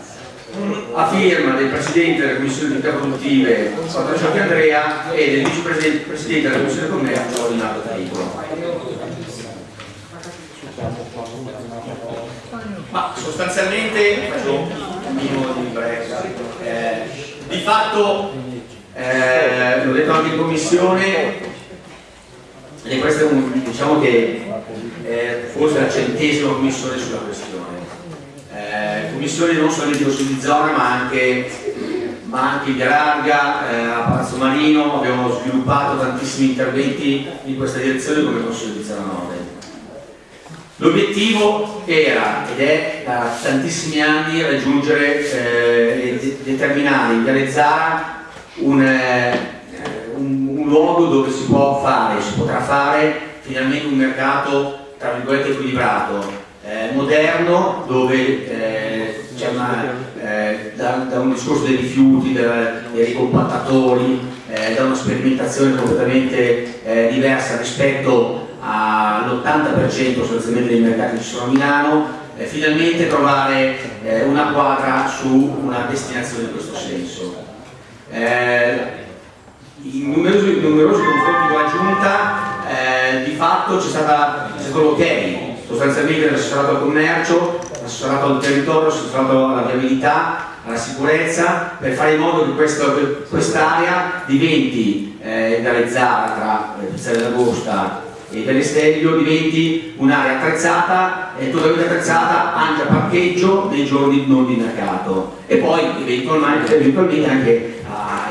a firma del Presidente della Commissione attività produttive Patricio Andrea e del Vicepresidente della Commissione Commercio Rinaldo Tricolo. Ma sostanzialmente faccio un minimo di breve. Eh, di fatto, eh, l'ho detto anche in commissione, e questa è un, diciamo che è forse la centesima commissione sulla questione. Eh, commissione non solo di consiglio di zona ma anche, ma anche in via larga, eh, a Palazzo Marino, abbiamo sviluppato tantissimi interventi in questa direzione come consiglio di zona 9. L'obiettivo era ed è da tantissimi anni raggiungere eh, e determinare in Zara un, eh, un, un, luogo dove si può fare, si potrà fare finalmente un mercato tra virgolette equilibrato, eh, moderno, dove eh, c'è eh, da, da, un discorso dei rifiuti, da, dei ricompattatori, eh, da una sperimentazione completamente diversa rispetto all'80% sostanzialmente dei mercati che ci sono a Milano, eh, finalmente trovare eh, una quadra su una destinazione in questo senso. Eh, in numerosi, numerosi, confronti con la Giunta eh, di fatto c'è stato l'ok, sostanzialmente l'assessorato al commercio, l'assessorato al territorio, l'assessorato alla viabilità, alla sicurezza, per fare in modo che quest'area diventi eh, dalle Zara tra Pizzale d'Agosta e dell'Estelio diventi un'area attrezzata, eh, totalmente attrezzata anche a parcheggio nei giorni non di mercato. E poi eventualmente, eventualmente anche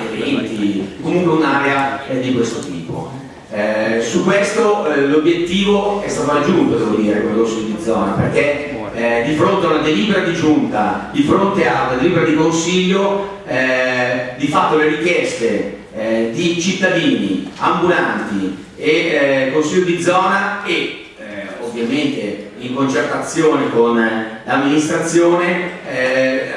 eventi, comunque un'area eh, di questo tipo. Eh, su questo eh, l'obiettivo è stato raggiunto, devo dire, l'orso di zona, perché eh, di fronte a una delibera di giunta, di fronte a una delibera di consiglio, eh, di fatto le richieste di cittadini, ambulanti, e eh, consiglio di zona e eh, ovviamente in concertazione con eh, l'amministrazione eh,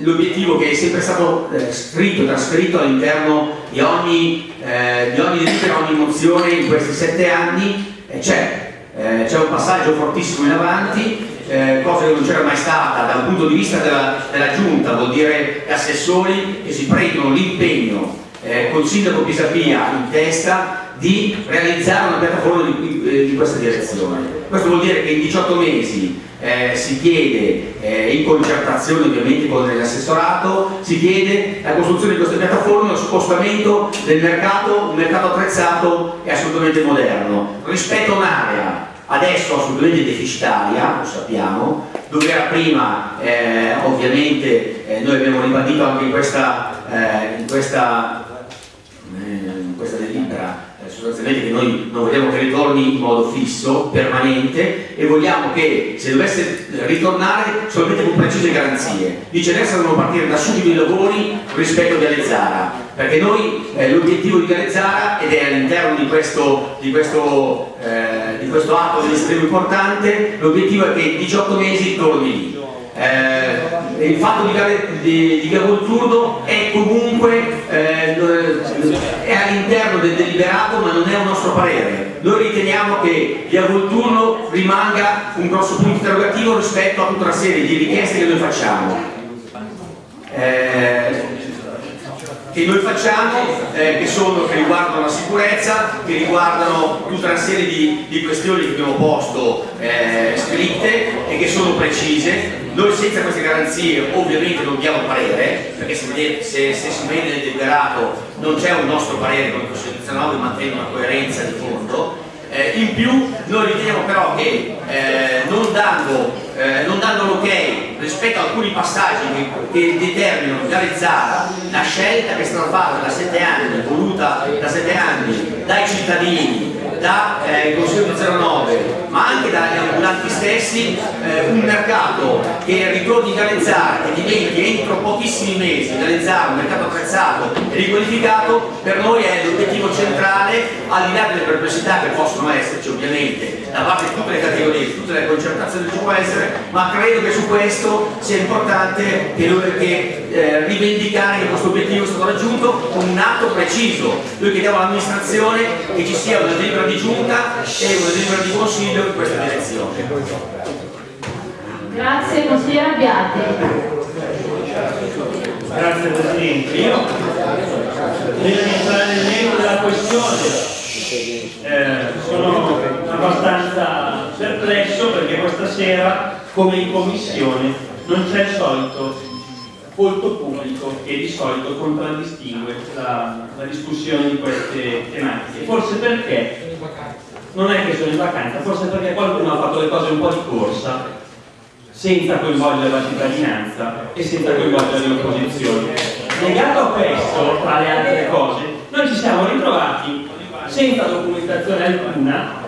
l'obiettivo che è sempre stato eh, scritto, trasferito all'interno di ogni, eh, di ogni ogni mozione in questi sette anni c'è c'è un passaggio fortissimo in avanti eh, cosa che non c'era mai stata dal punto di vista della, della giunta, vuol dire assessori che si prendono l'impegno eh, col sindaco Pisapia in testa di realizzare una piattaforma di, eh, di, questa direzione. Questo vuol dire che in 18 mesi eh, si chiede, eh, in concertazione ovviamente con l'assessorato, si chiede la costruzione di questa piattaforma, lo spostamento del mercato, un mercato attrezzato e assolutamente moderno, rispetto a un'area adesso assolutamente deficitaria, lo sappiamo, dove era prima eh, ovviamente eh, noi abbiamo ribadito anche in questa, eh, in questa, sostanzialmente che noi non vogliamo che ritorni in modo fisso, permanente e vogliamo che se dovesse ritornare solamente con precise garanzie. Viceversa devono partire da subito i lavori rispetto a Galezzara perché noi eh, l'obiettivo di Galezzara ed è all'interno di questo, di questo, eh, di questo atto estremo importante l'obiettivo è che in 18 mesi torni lì eh, il fatto di, di, di Gavolturno è comunque eh, è all'interno del deliberato ma non è un nostro parere. Noi riteniamo che Via Volturno rimanga un grosso punto interrogativo rispetto a tutta una serie di richieste che noi facciamo. Eh, che noi facciamo eh, che, sono, che riguardano la sicurezza, che riguardano tutta una serie di, di questioni che abbiamo posto eh, scritte e che sono precise. Noi senza queste garanzie ovviamente non diamo parere, perché se, se, se si vede nel deliberato non c'è un nostro parere come Costituzionale, mantiene una coerenza di fondo. Eh, in più noi riteniamo però che eh, non dando, eh, dando l'ok rispetto a alcuni passaggi che, che determinano Garezzara la scelta che è stata fatta da sette anni, voluta da sette anni dai cittadini, dal eh, Consiglio 09, ma anche ambulanti stessi, eh, un mercato che ritorni gallezzare, che diventi entro pochissimi mesi gallezzare, un mercato attrezzato e riqualificato, per noi è l'obiettivo centrale, al di là delle perplessità che possono esserci ovviamente da parte di tutte le categorie, di tutte le concertazioni che ci può essere, ma credo che su questo sia importante che, che eh, rivendicare che questo obiettivo è stato raggiunto con un atto preciso. Noi chiediamo all'amministrazione che ci sia una delibera di giunta e una delibera di consiglio in questa direzione. Grazie, consigliere Abbiati. Grazie Presidente. Io di entrare nel merito della questione eh, sono abbastanza perplesso perché questa sera, come in commissione, non c'è il solito volto pubblico che di solito contraddistingue la, la discussione di queste tematiche. Forse perché non è che sono in vacanza, forse perché qualcuno ha fatto le cose un po' di corsa senza coinvolgere la cittadinanza e senza coinvolgere le opposizioni. Legato a questo, tra le altre cose, noi ci siamo ritrovati senza documentazione alcuna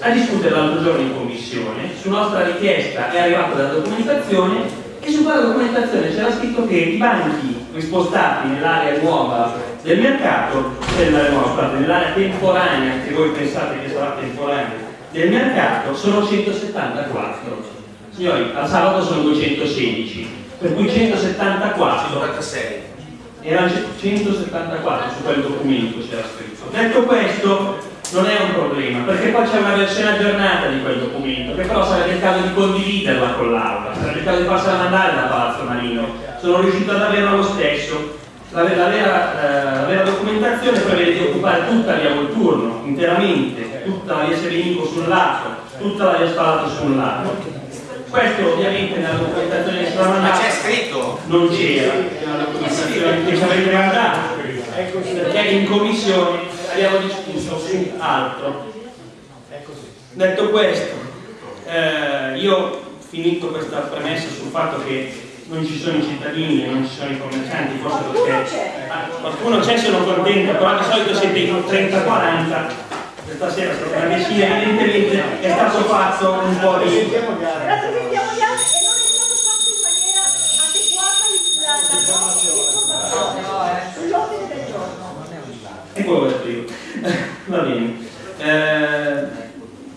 a discutere l'altro giorno in commissione, su nostra richiesta è arrivata la documentazione e su quella documentazione c'era scritto che i banchi rispostati nell'area nuova del mercato, nell'area temporanea, che voi pensate che sarà temporanea, del mercato, sono 174. Signori, al sabato sono 216, per cui 174 erano 174 su quel documento c'era scritto. Detto questo, non è un problema, perché poi c'è una versione aggiornata di quel documento, che però sarebbe il caso di condividerla con l'Aula, sarebbe il caso di farsela mandare da Palazzo Marino. Sono riuscito ad averla lo stesso. La, la, vera, eh, la, vera, documentazione prevede di occupare tutta via Volturno, interamente, tutta la via Sevenico sul lato, tutta la via Spalato sul lato. Questo ovviamente nella documentazione che sarà mandata c'è scritto? non c'era nella documentazione che ci avete mandato perché in commissione abbiamo discusso su altro. Detto questo eh, io finito questa premessa sul fatto che non ci sono i cittadini e non ci sono i commercianti forse perché qualcuno c'è sono contento però di solito siete in 30-40 questa sera è stata una decina, evidentemente è stato fatto un po' di... E poi ho detto io. Va bene. Eh,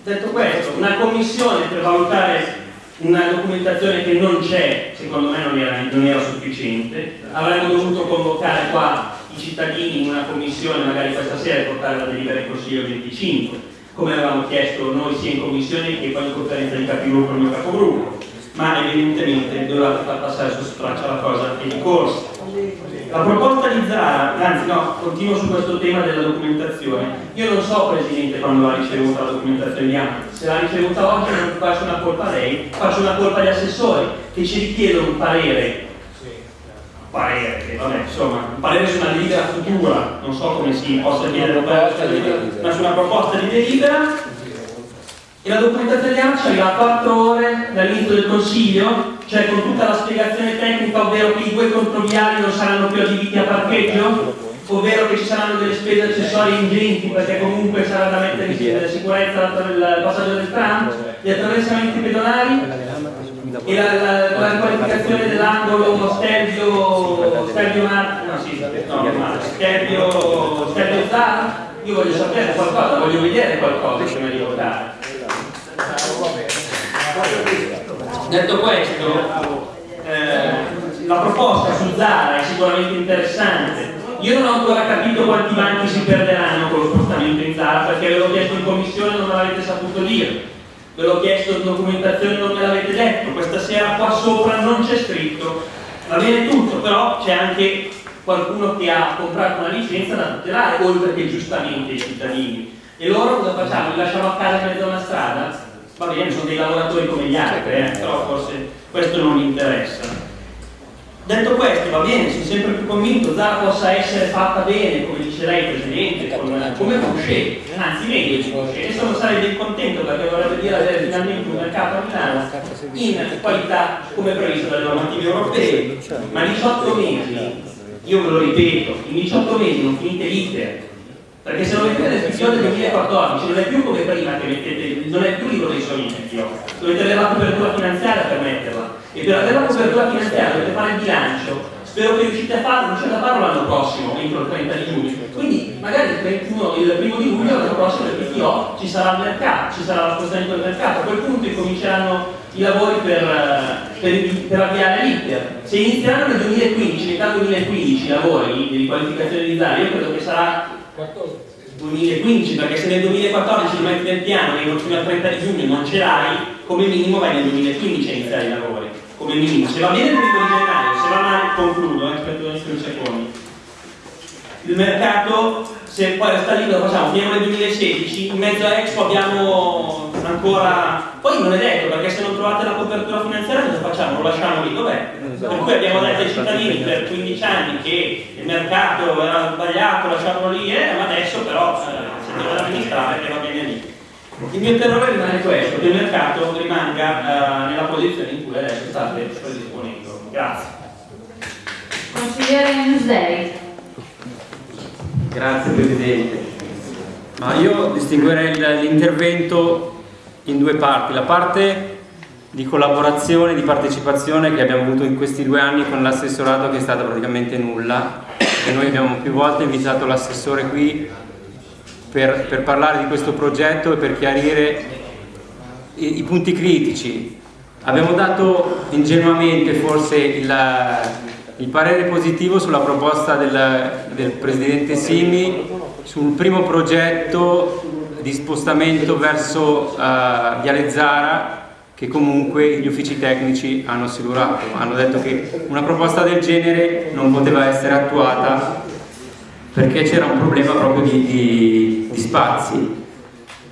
detto questo, una commissione valutare una documentazione che non c'è, secondo me non era, non era sufficiente, avremmo dovuto convocare qua i cittadini in una commissione magari questa sera e portare la delibera in Consiglio 25, come avevamo chiesto noi sia in commissione che poi in conferenza di capigruppo il mio capogruppo, ma evidentemente dovevate far passare su straccia la cosa e di corsa. La proposta di Zara, anzi no, continuo su questo tema della documentazione. Io non so Presidente quando ha ricevuta la documentazione di AMA, se l'ha ricevuta oggi non faccio una colpa a lei, faccio una colpa agli assessori che ci richiedono un parere. Parere, che vabbè, insomma, un parere su una delibera futura, non so come si possa chiedere un parere, ma su una proposta di delibera. E la documentazione di AMA ci arriva a 4 ore dall'inizio del consiglio, cioè con tutta la spiegazione tecnica, ovvero che i due controviali non saranno più adibiti a parcheggio, ovvero che ci saranno delle spese accessorie ingenti perché comunque sarà da mettere in sicurezza il passaggio del tram, gli attraversamenti pedonali e la, la, la qualificazione dell'angolo Stelvio Stelvio Mar, no, sì, no, Stelvio Stelvio Zara. Io voglio sapere qualcosa, voglio vedere qualcosa prima di votare detto questo eh, la proposta su Zara è sicuramente interessante. Io non ho ancora capito quanti banchi si perderanno con lo spostamento in Zara perché ve l'ho chiesto in commissione e non me l'avete saputo dire. Ve l'ho chiesto in documentazione e non me l'avete detto. Questa sera qua sopra non c'è scritto. Va bene tutto però c'è anche qualcuno che ha comprato una licenza da tutelare oltre che giustamente i cittadini. E loro cosa facciamo? li lasciamo a casa in mezzo a una strada? Va bene, sono dei lavoratori come gli altri, eh, però forse questo non mi interessa. Detto questo, va bene, sono sempre più convinto, Zara possa essere fatta bene, come dice lei Presidente, come, come Boucher, anzi meglio di Boucher, e sono sarei ben contento perché vorrebbe dire avere finalmente un mercato a Milano in qualità come previsto dalle normative europee, ma 18 mesi, io ve lo ripeto, in 18 mesi non finite l'iter, Perché se lo mettete nel PTO del 2014 non è più come prima che mettete, non è più libro dei sogni PTO, dovete avere la copertura finanziaria per metterla. E per avere la copertura finanziaria dovete fare il bilancio. Spero che riuscite a farlo, riuscite a farlo l'anno prossimo, entro il 30 di giugno. Quindi magari il, 31, il primo di luglio l'anno prossimo del PTO ci sarà il mercato, ci sarà lo spostamento del mercato, a quel punto incominceranno i lavori per, per, per avviare l'iter. Se inizieranno nel 2015, metà 2015 i lavori di riqualificazione di Zara, io credo che sarà 2015, perché se nel 2014 li metti nel piano e fino al 30 di giugno non ce l'hai, come minimo vai nel 2015 a iniziare i lavori, come minimo. Se va bene il primo gennaio, se va male concludo, eh, aspetta un secondo. Il mercato, se poi resta lì lo facciamo, finiamo nel 2016, in mezzo a Expo abbiamo ancora... Poi non è detto, perché se non trovate la copertura finanziaria cosa facciamo? Lo lasciamo lì dov'è? Per cui abbiamo detto ai cittadini per 15 anni che il mercato era sbagliato, lasciamolo lì, eh, ma adesso però eh, se deve amministrare che va bene lì. Il mio terrore rimane questo, che il mercato rimanga eh, nella posizione in cui adesso state predisponendo. Grazie. Consigliere Newsday. Grazie Presidente. Ma io distinguerei l'intervento in due parti. La parte di collaborazione, di partecipazione che abbiamo avuto in questi due anni con l'assessorato che è stata praticamente nulla e noi abbiamo più volte invitato l'assessore qui per, per, parlare di questo progetto e per chiarire i, i punti critici. Abbiamo dato ingenuamente forse il, il parere positivo sulla proposta del, del Presidente Simi sul primo progetto di spostamento verso uh, Viale Zara che comunque gli uffici tecnici hanno assicurato, hanno detto che una proposta del genere non poteva essere attuata perché c'era un problema proprio di, di, di spazi.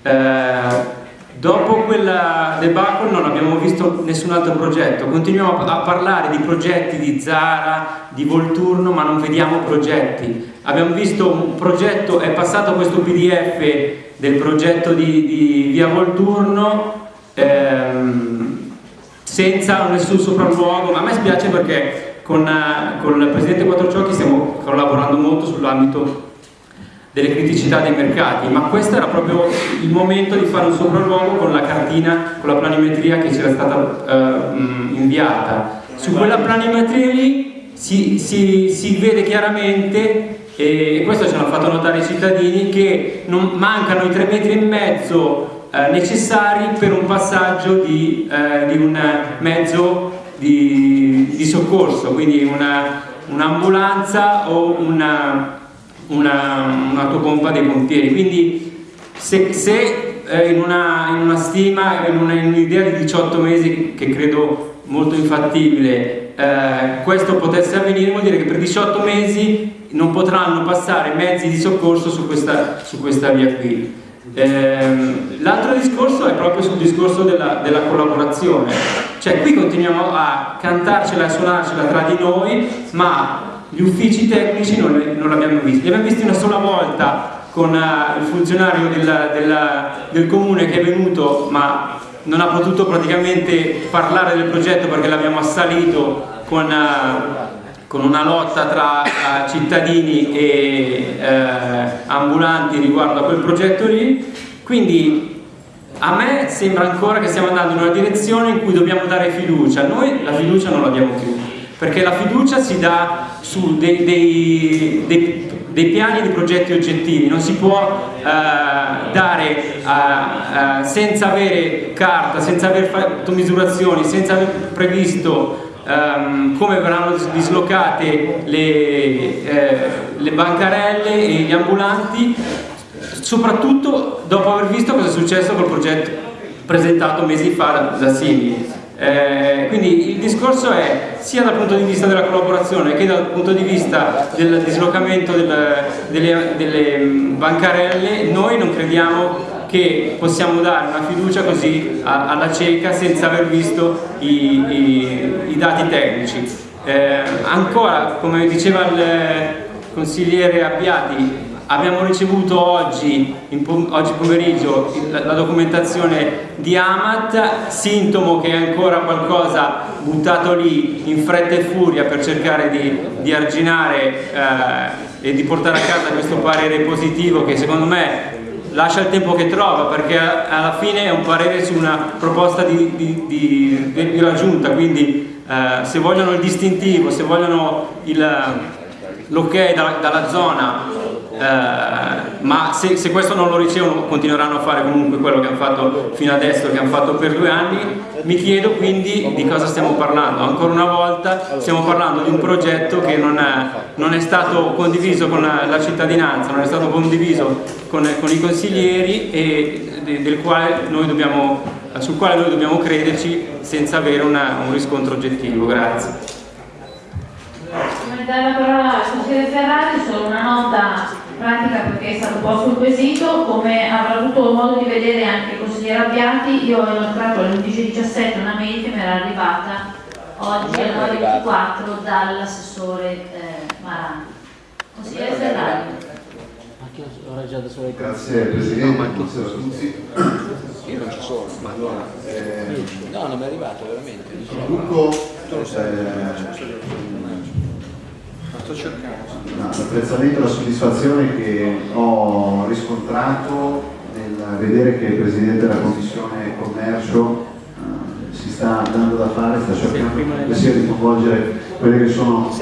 Eh, dopo quella debacle non abbiamo visto nessun altro progetto, continuiamo a parlare di progetti di Zara, di Volturno, ma non vediamo progetti. Abbiamo visto un progetto, è passato questo pdf del progetto di, di Via Volturno, ehm, senza nessun sopralluogo, ma a me spiace perché con, eh, con il Presidente Quattrociocchi stiamo collaborando molto sull'ambito delle criticità dei mercati, ma questo era proprio il momento di fare un sopralluogo con la cartina, con la planimetria che ci era stata eh, inviata. Su quella planimetria lì si, si, si vede chiaramente e questo ce l'hanno fatto notare i cittadini che non, mancano i tre metri e mezzo eh, necessari per un passaggio di, eh, di un mezzo di, di soccorso, quindi un'ambulanza un o una, un'autopompa dei pompieri. Quindi se, se eh, in, una, in, una, stima, in un'idea di 18 mesi che credo molto infattibile, eh, questo potesse avvenire vuol dire che per 18 mesi non potranno passare mezzi di soccorso su questa, su questa via qui. Ehm, L'altro discorso è proprio sul discorso della, della, collaborazione, cioè qui continuiamo a cantarcela e suonarcela tra di noi, ma gli uffici tecnici non, non l'abbiamo visti, li abbiamo visti una sola volta con uh, il funzionario della, della, del comune che è venuto ma non ha potuto praticamente parlare del progetto perché l'abbiamo assalito con... Uh, con una lotta tra uh, cittadini e ambulanti riguardo a quel progetto lì, quindi a me sembra ancora che stiamo andando in una direzione in cui dobbiamo dare fiducia, noi la fiducia non la diamo più, perché la fiducia si dà su dei, dei, dei, dei piani di progetti oggettivi, non si può uh, dare senza avere carta, senza aver fatto misurazioni, senza aver previsto um, come verranno dislocate le, eh, le bancarelle e gli ambulanti, soprattutto dopo aver visto cosa è successo col progetto presentato mesi fa da Simi. Eh, quindi il discorso è sia dal punto di vista della collaborazione che dal punto di vista del dislocamento del, delle, delle bancarelle, noi non crediamo che possiamo dare una fiducia così alla cieca senza aver visto i, i, i dati tecnici. Eh, ancora, come diceva il consigliere Abbiati, Abbiamo ricevuto oggi, oggi pomeriggio la, la, documentazione di Amat, sintomo che è ancora qualcosa buttato lì in fretta e furia per cercare di, di arginare eh, e di portare a casa questo parere positivo che secondo me lascia il tempo che trova perché alla fine è un parere su una proposta di, di, di, della giunta quindi eh, se vogliono il distintivo, se vogliono l'ok dalla, dalla, zona ma se, se, questo non lo ricevono continueranno a fare comunque quello che hanno fatto fino adesso, che hanno fatto per due anni. Mi chiedo quindi di cosa stiamo parlando. Ancora una volta stiamo parlando di un progetto che non è, non è stato condiviso con la, la, cittadinanza non è stato condiviso con, con i consiglieri e quale dobbiamo, sul quale noi dobbiamo crederci senza avere una, un riscontro oggettivo. Grazie. Come dare la parola al consigliere Ferrari solo una nota pratica perché è stato posto il quesito, come avrà avuto modo di vedere anche il consigliere Abbiati, io ho inoltrato alle 11.17 una mail che mi era arrivata oggi alle 9.24 dall'assessore eh, Marani. Consigliere Ferrari. Grazie Presidente, buonasera a tutti. Io non ci sono, ma allora, eh, no, non mi è arrivato veramente. Il gruppo eh, sto cercando. No, l'apprezzamento e la soddisfazione che ho riscontrato nel vedere che il Presidente della Commissione Commercio eh, si sta dando da fare, sta cercando sia di coinvolgere quelle che sono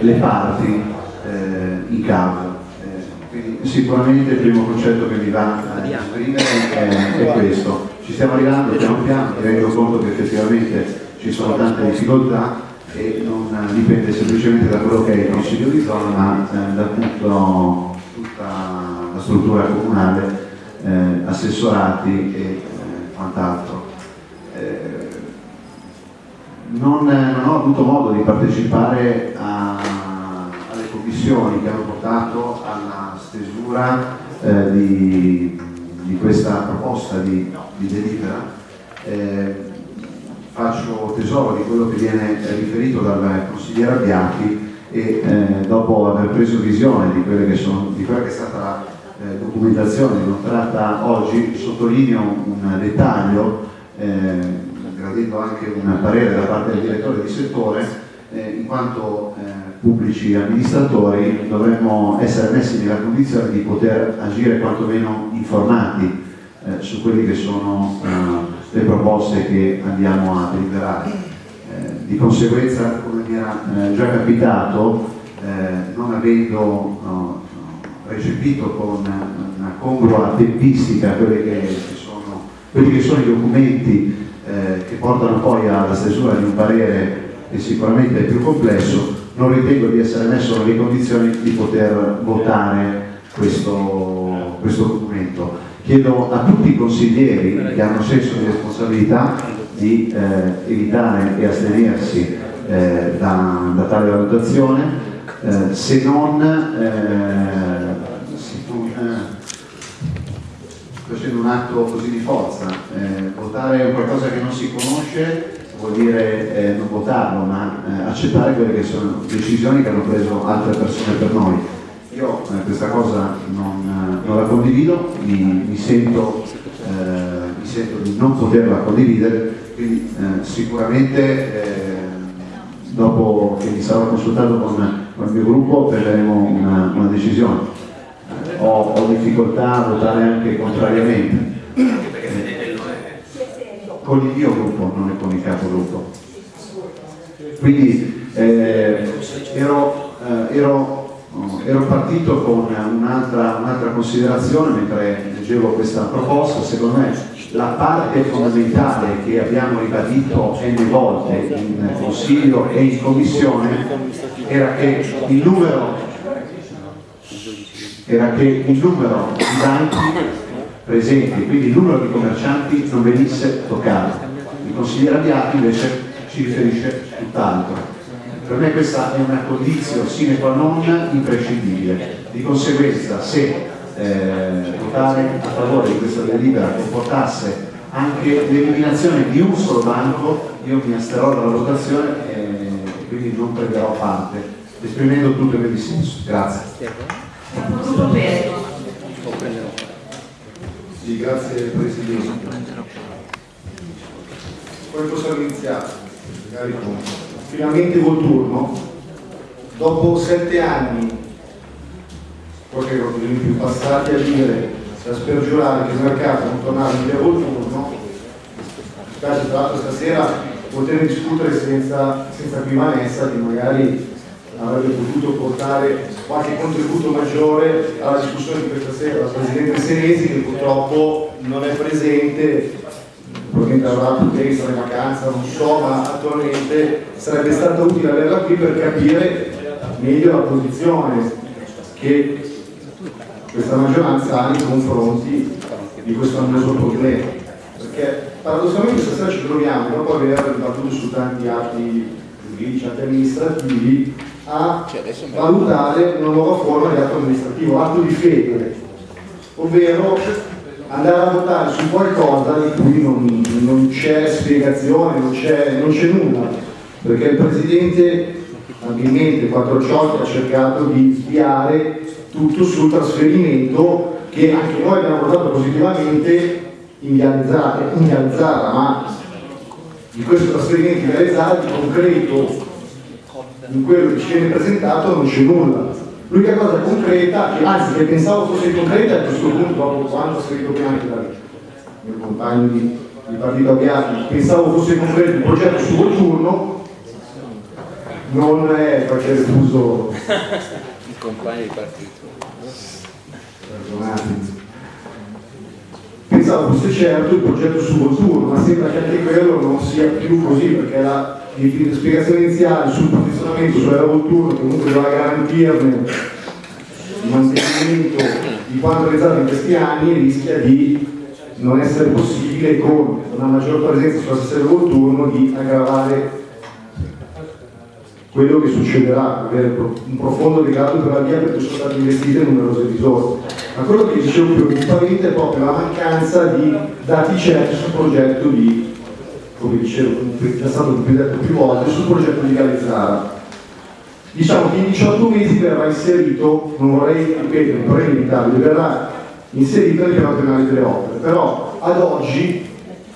le parti eh, in causa. Eh, sicuramente il primo concetto che mi va a esprimere è, è questo. Ci stiamo arrivando piano piano, mi rendo conto che effettivamente ci sono tante difficoltà, e non dipende semplicemente da quello che è il consiglio di zona ma eh, da tutto, tutta la struttura comunale, eh, assessorati e eh, quant'altro. Eh, non, non, ho avuto modo di partecipare a, alle commissioni che hanno portato alla stesura eh, di, di, questa proposta di, di delibera eh, faccio tesoro di quello che viene riferito dal consigliere Abbiati e eh, dopo aver preso visione di, sono, di quella che è stata la eh, documentazione tratta oggi, sottolineo un dettaglio, eh, gradendo anche un parere da parte del direttore di settore, eh, in quanto eh, pubblici amministratori dovremmo essere messi nella condizione di poter agire quantomeno informati eh, su quelli che sono le proposte che andiamo a deliberare. Eh, di conseguenza, come mi era eh, già capitato, eh, non avendo no, recepito con una congrua tempistica quelli che, sono, quelli che sono i documenti eh, che portano poi alla stesura di un parere che sicuramente è più complesso, non ritengo di essere messo nelle condizioni di poter votare questo, questo documento Chiedo a tutti i consiglieri che hanno senso di responsabilità di eh, evitare e astenersi eh, da, da, tale valutazione, eh, se non eh, facendo un atto così di forza. Eh, votare qualcosa che non si conosce vuol dire eh, non votarlo, ma accettare quelle che sono decisioni che hanno preso altre persone per noi io eh, questa cosa non, eh, non, la condivido, mi, mi, sento, eh, mi, sento, di non poterla condividere, quindi eh, sicuramente eh, dopo che mi sarò consultato con, con il mio gruppo prenderemo una, una decisione. Ho, ho, difficoltà a votare anche contrariamente. con il mio gruppo, non è con il capogruppo. Quindi eh, ero, ero ero partito con un'altra un considerazione mentre leggevo questa proposta, secondo me la parte fondamentale che abbiamo ribadito n volte in Consiglio e in Commissione era che il numero, che il numero di banchi presenti, quindi il numero di commercianti non venisse toccato. Il consigliere Abbiati invece ci riferisce tutt'altro. Per me questa è una condizione sine qua non imprescindibile. Di conseguenza se eh, votare a favore di questa delibera comportasse anche l'eliminazione di un solo banco, io mi asterrò dalla votazione e quindi non prenderò parte, esprimendo tutto il mio dissenso. Grazie. Sì, grazie Presidente. Come possiamo iniziare? Magari con finalmente col turno. Dopo sette anni, qualche cosa di più passati a dire, a spergiurare che il mercato non tornava in via col turno, mi spiace tra l'altro stasera poter discutere senza, senza qui Vanessa che magari avrebbe potuto portare qualche contributo maggiore alla discussione di questa sera, la Presidente Senesi che purtroppo non è presente, probabilmente avrà poteri, sarà in vacanza, non so, ma attualmente sarebbe stato utile averla qui per capire meglio la posizione che questa maggioranza ha nei confronti di questo annoso problema. Perché paradossalmente stasera ci troviamo, dopo aver battuto su tanti atti giuridici, atti amministrativi, a valutare una nuova forma di atto amministrativo, atto di fede, ovvero andare a votare su qualcosa di cui non, non c'è spiegazione, non c'è, nulla, perché il Presidente abilmente Quattrociocchi ha cercato di sviare tutto sul trasferimento che anche noi abbiamo votato positivamente in Viale in Viale Zara, ma di questo trasferimento in Viale Zara di concreto in quello che ci viene presentato non c'è nulla. L'unica cosa concreta, che, anzi che pensavo fosse concreta a questo punto, dopo quando ho scritto prima anche dal mio compagno di, di partito Abbiati, pensavo fosse concreto il progetto su turno, non è facere uso Il compagno di partito. perdonatemi. Pensavo fosse certo il progetto su Volturno, ma sembra che anche quello non sia più così, perché la, la spiegazione iniziale sul posizionamento sulla Volturno, che comunque doveva garantirne il mantenimento di quanto realizzato in questi anni, rischia di non essere possibile con una maggior presenza sulla stessa Volturno di aggravare quello che succederà, avere un profondo legato per la via perché sono state investite numerose risorse. Ma quello che dicevo più preoccupante è proprio la mancanza di dati certi sul progetto di, come dicevo, è già stato detto più volte, sul progetto di Galizzara. Diciamo che in 18 mesi verrà inserito, non vorrei ripetere, non vorrei limitarvi, verrà inserito nel piano penale delle opere, però ad oggi,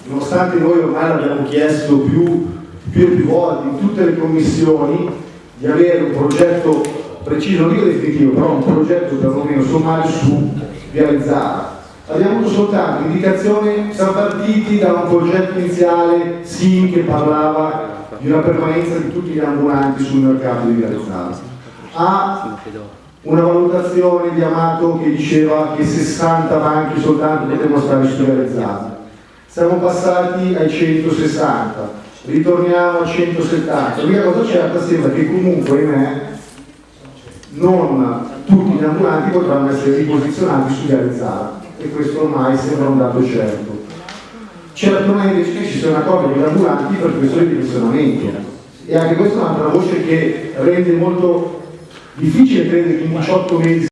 nonostante noi ormai l'abbiamo chiesto più più e più volte in tutte le commissioni di avere un progetto preciso, non dico definitivo, però un progetto perlomeno sommario su realizzare. Abbiamo avuto soltanto indicazione, siamo partiti da un progetto iniziale SIM che parlava di una permanenza di tutti gli ambulanti sul mercato di realizzare. A una valutazione di Amato che diceva che 60 banchi soltanto potevano stare su realizzati. Siamo passati ai 160, ritorniamo a 170. L'unica cosa certa sembra che comunque, ahimè, non tutti gli ambulanti potranno essere riposizionati su Garezzara e questo ormai sembra un dato certo. Certo è invece ci con gli ambulanti per questo ridimensionamento e anche questa è un'altra voce che rende molto difficile credere che in 18 mesi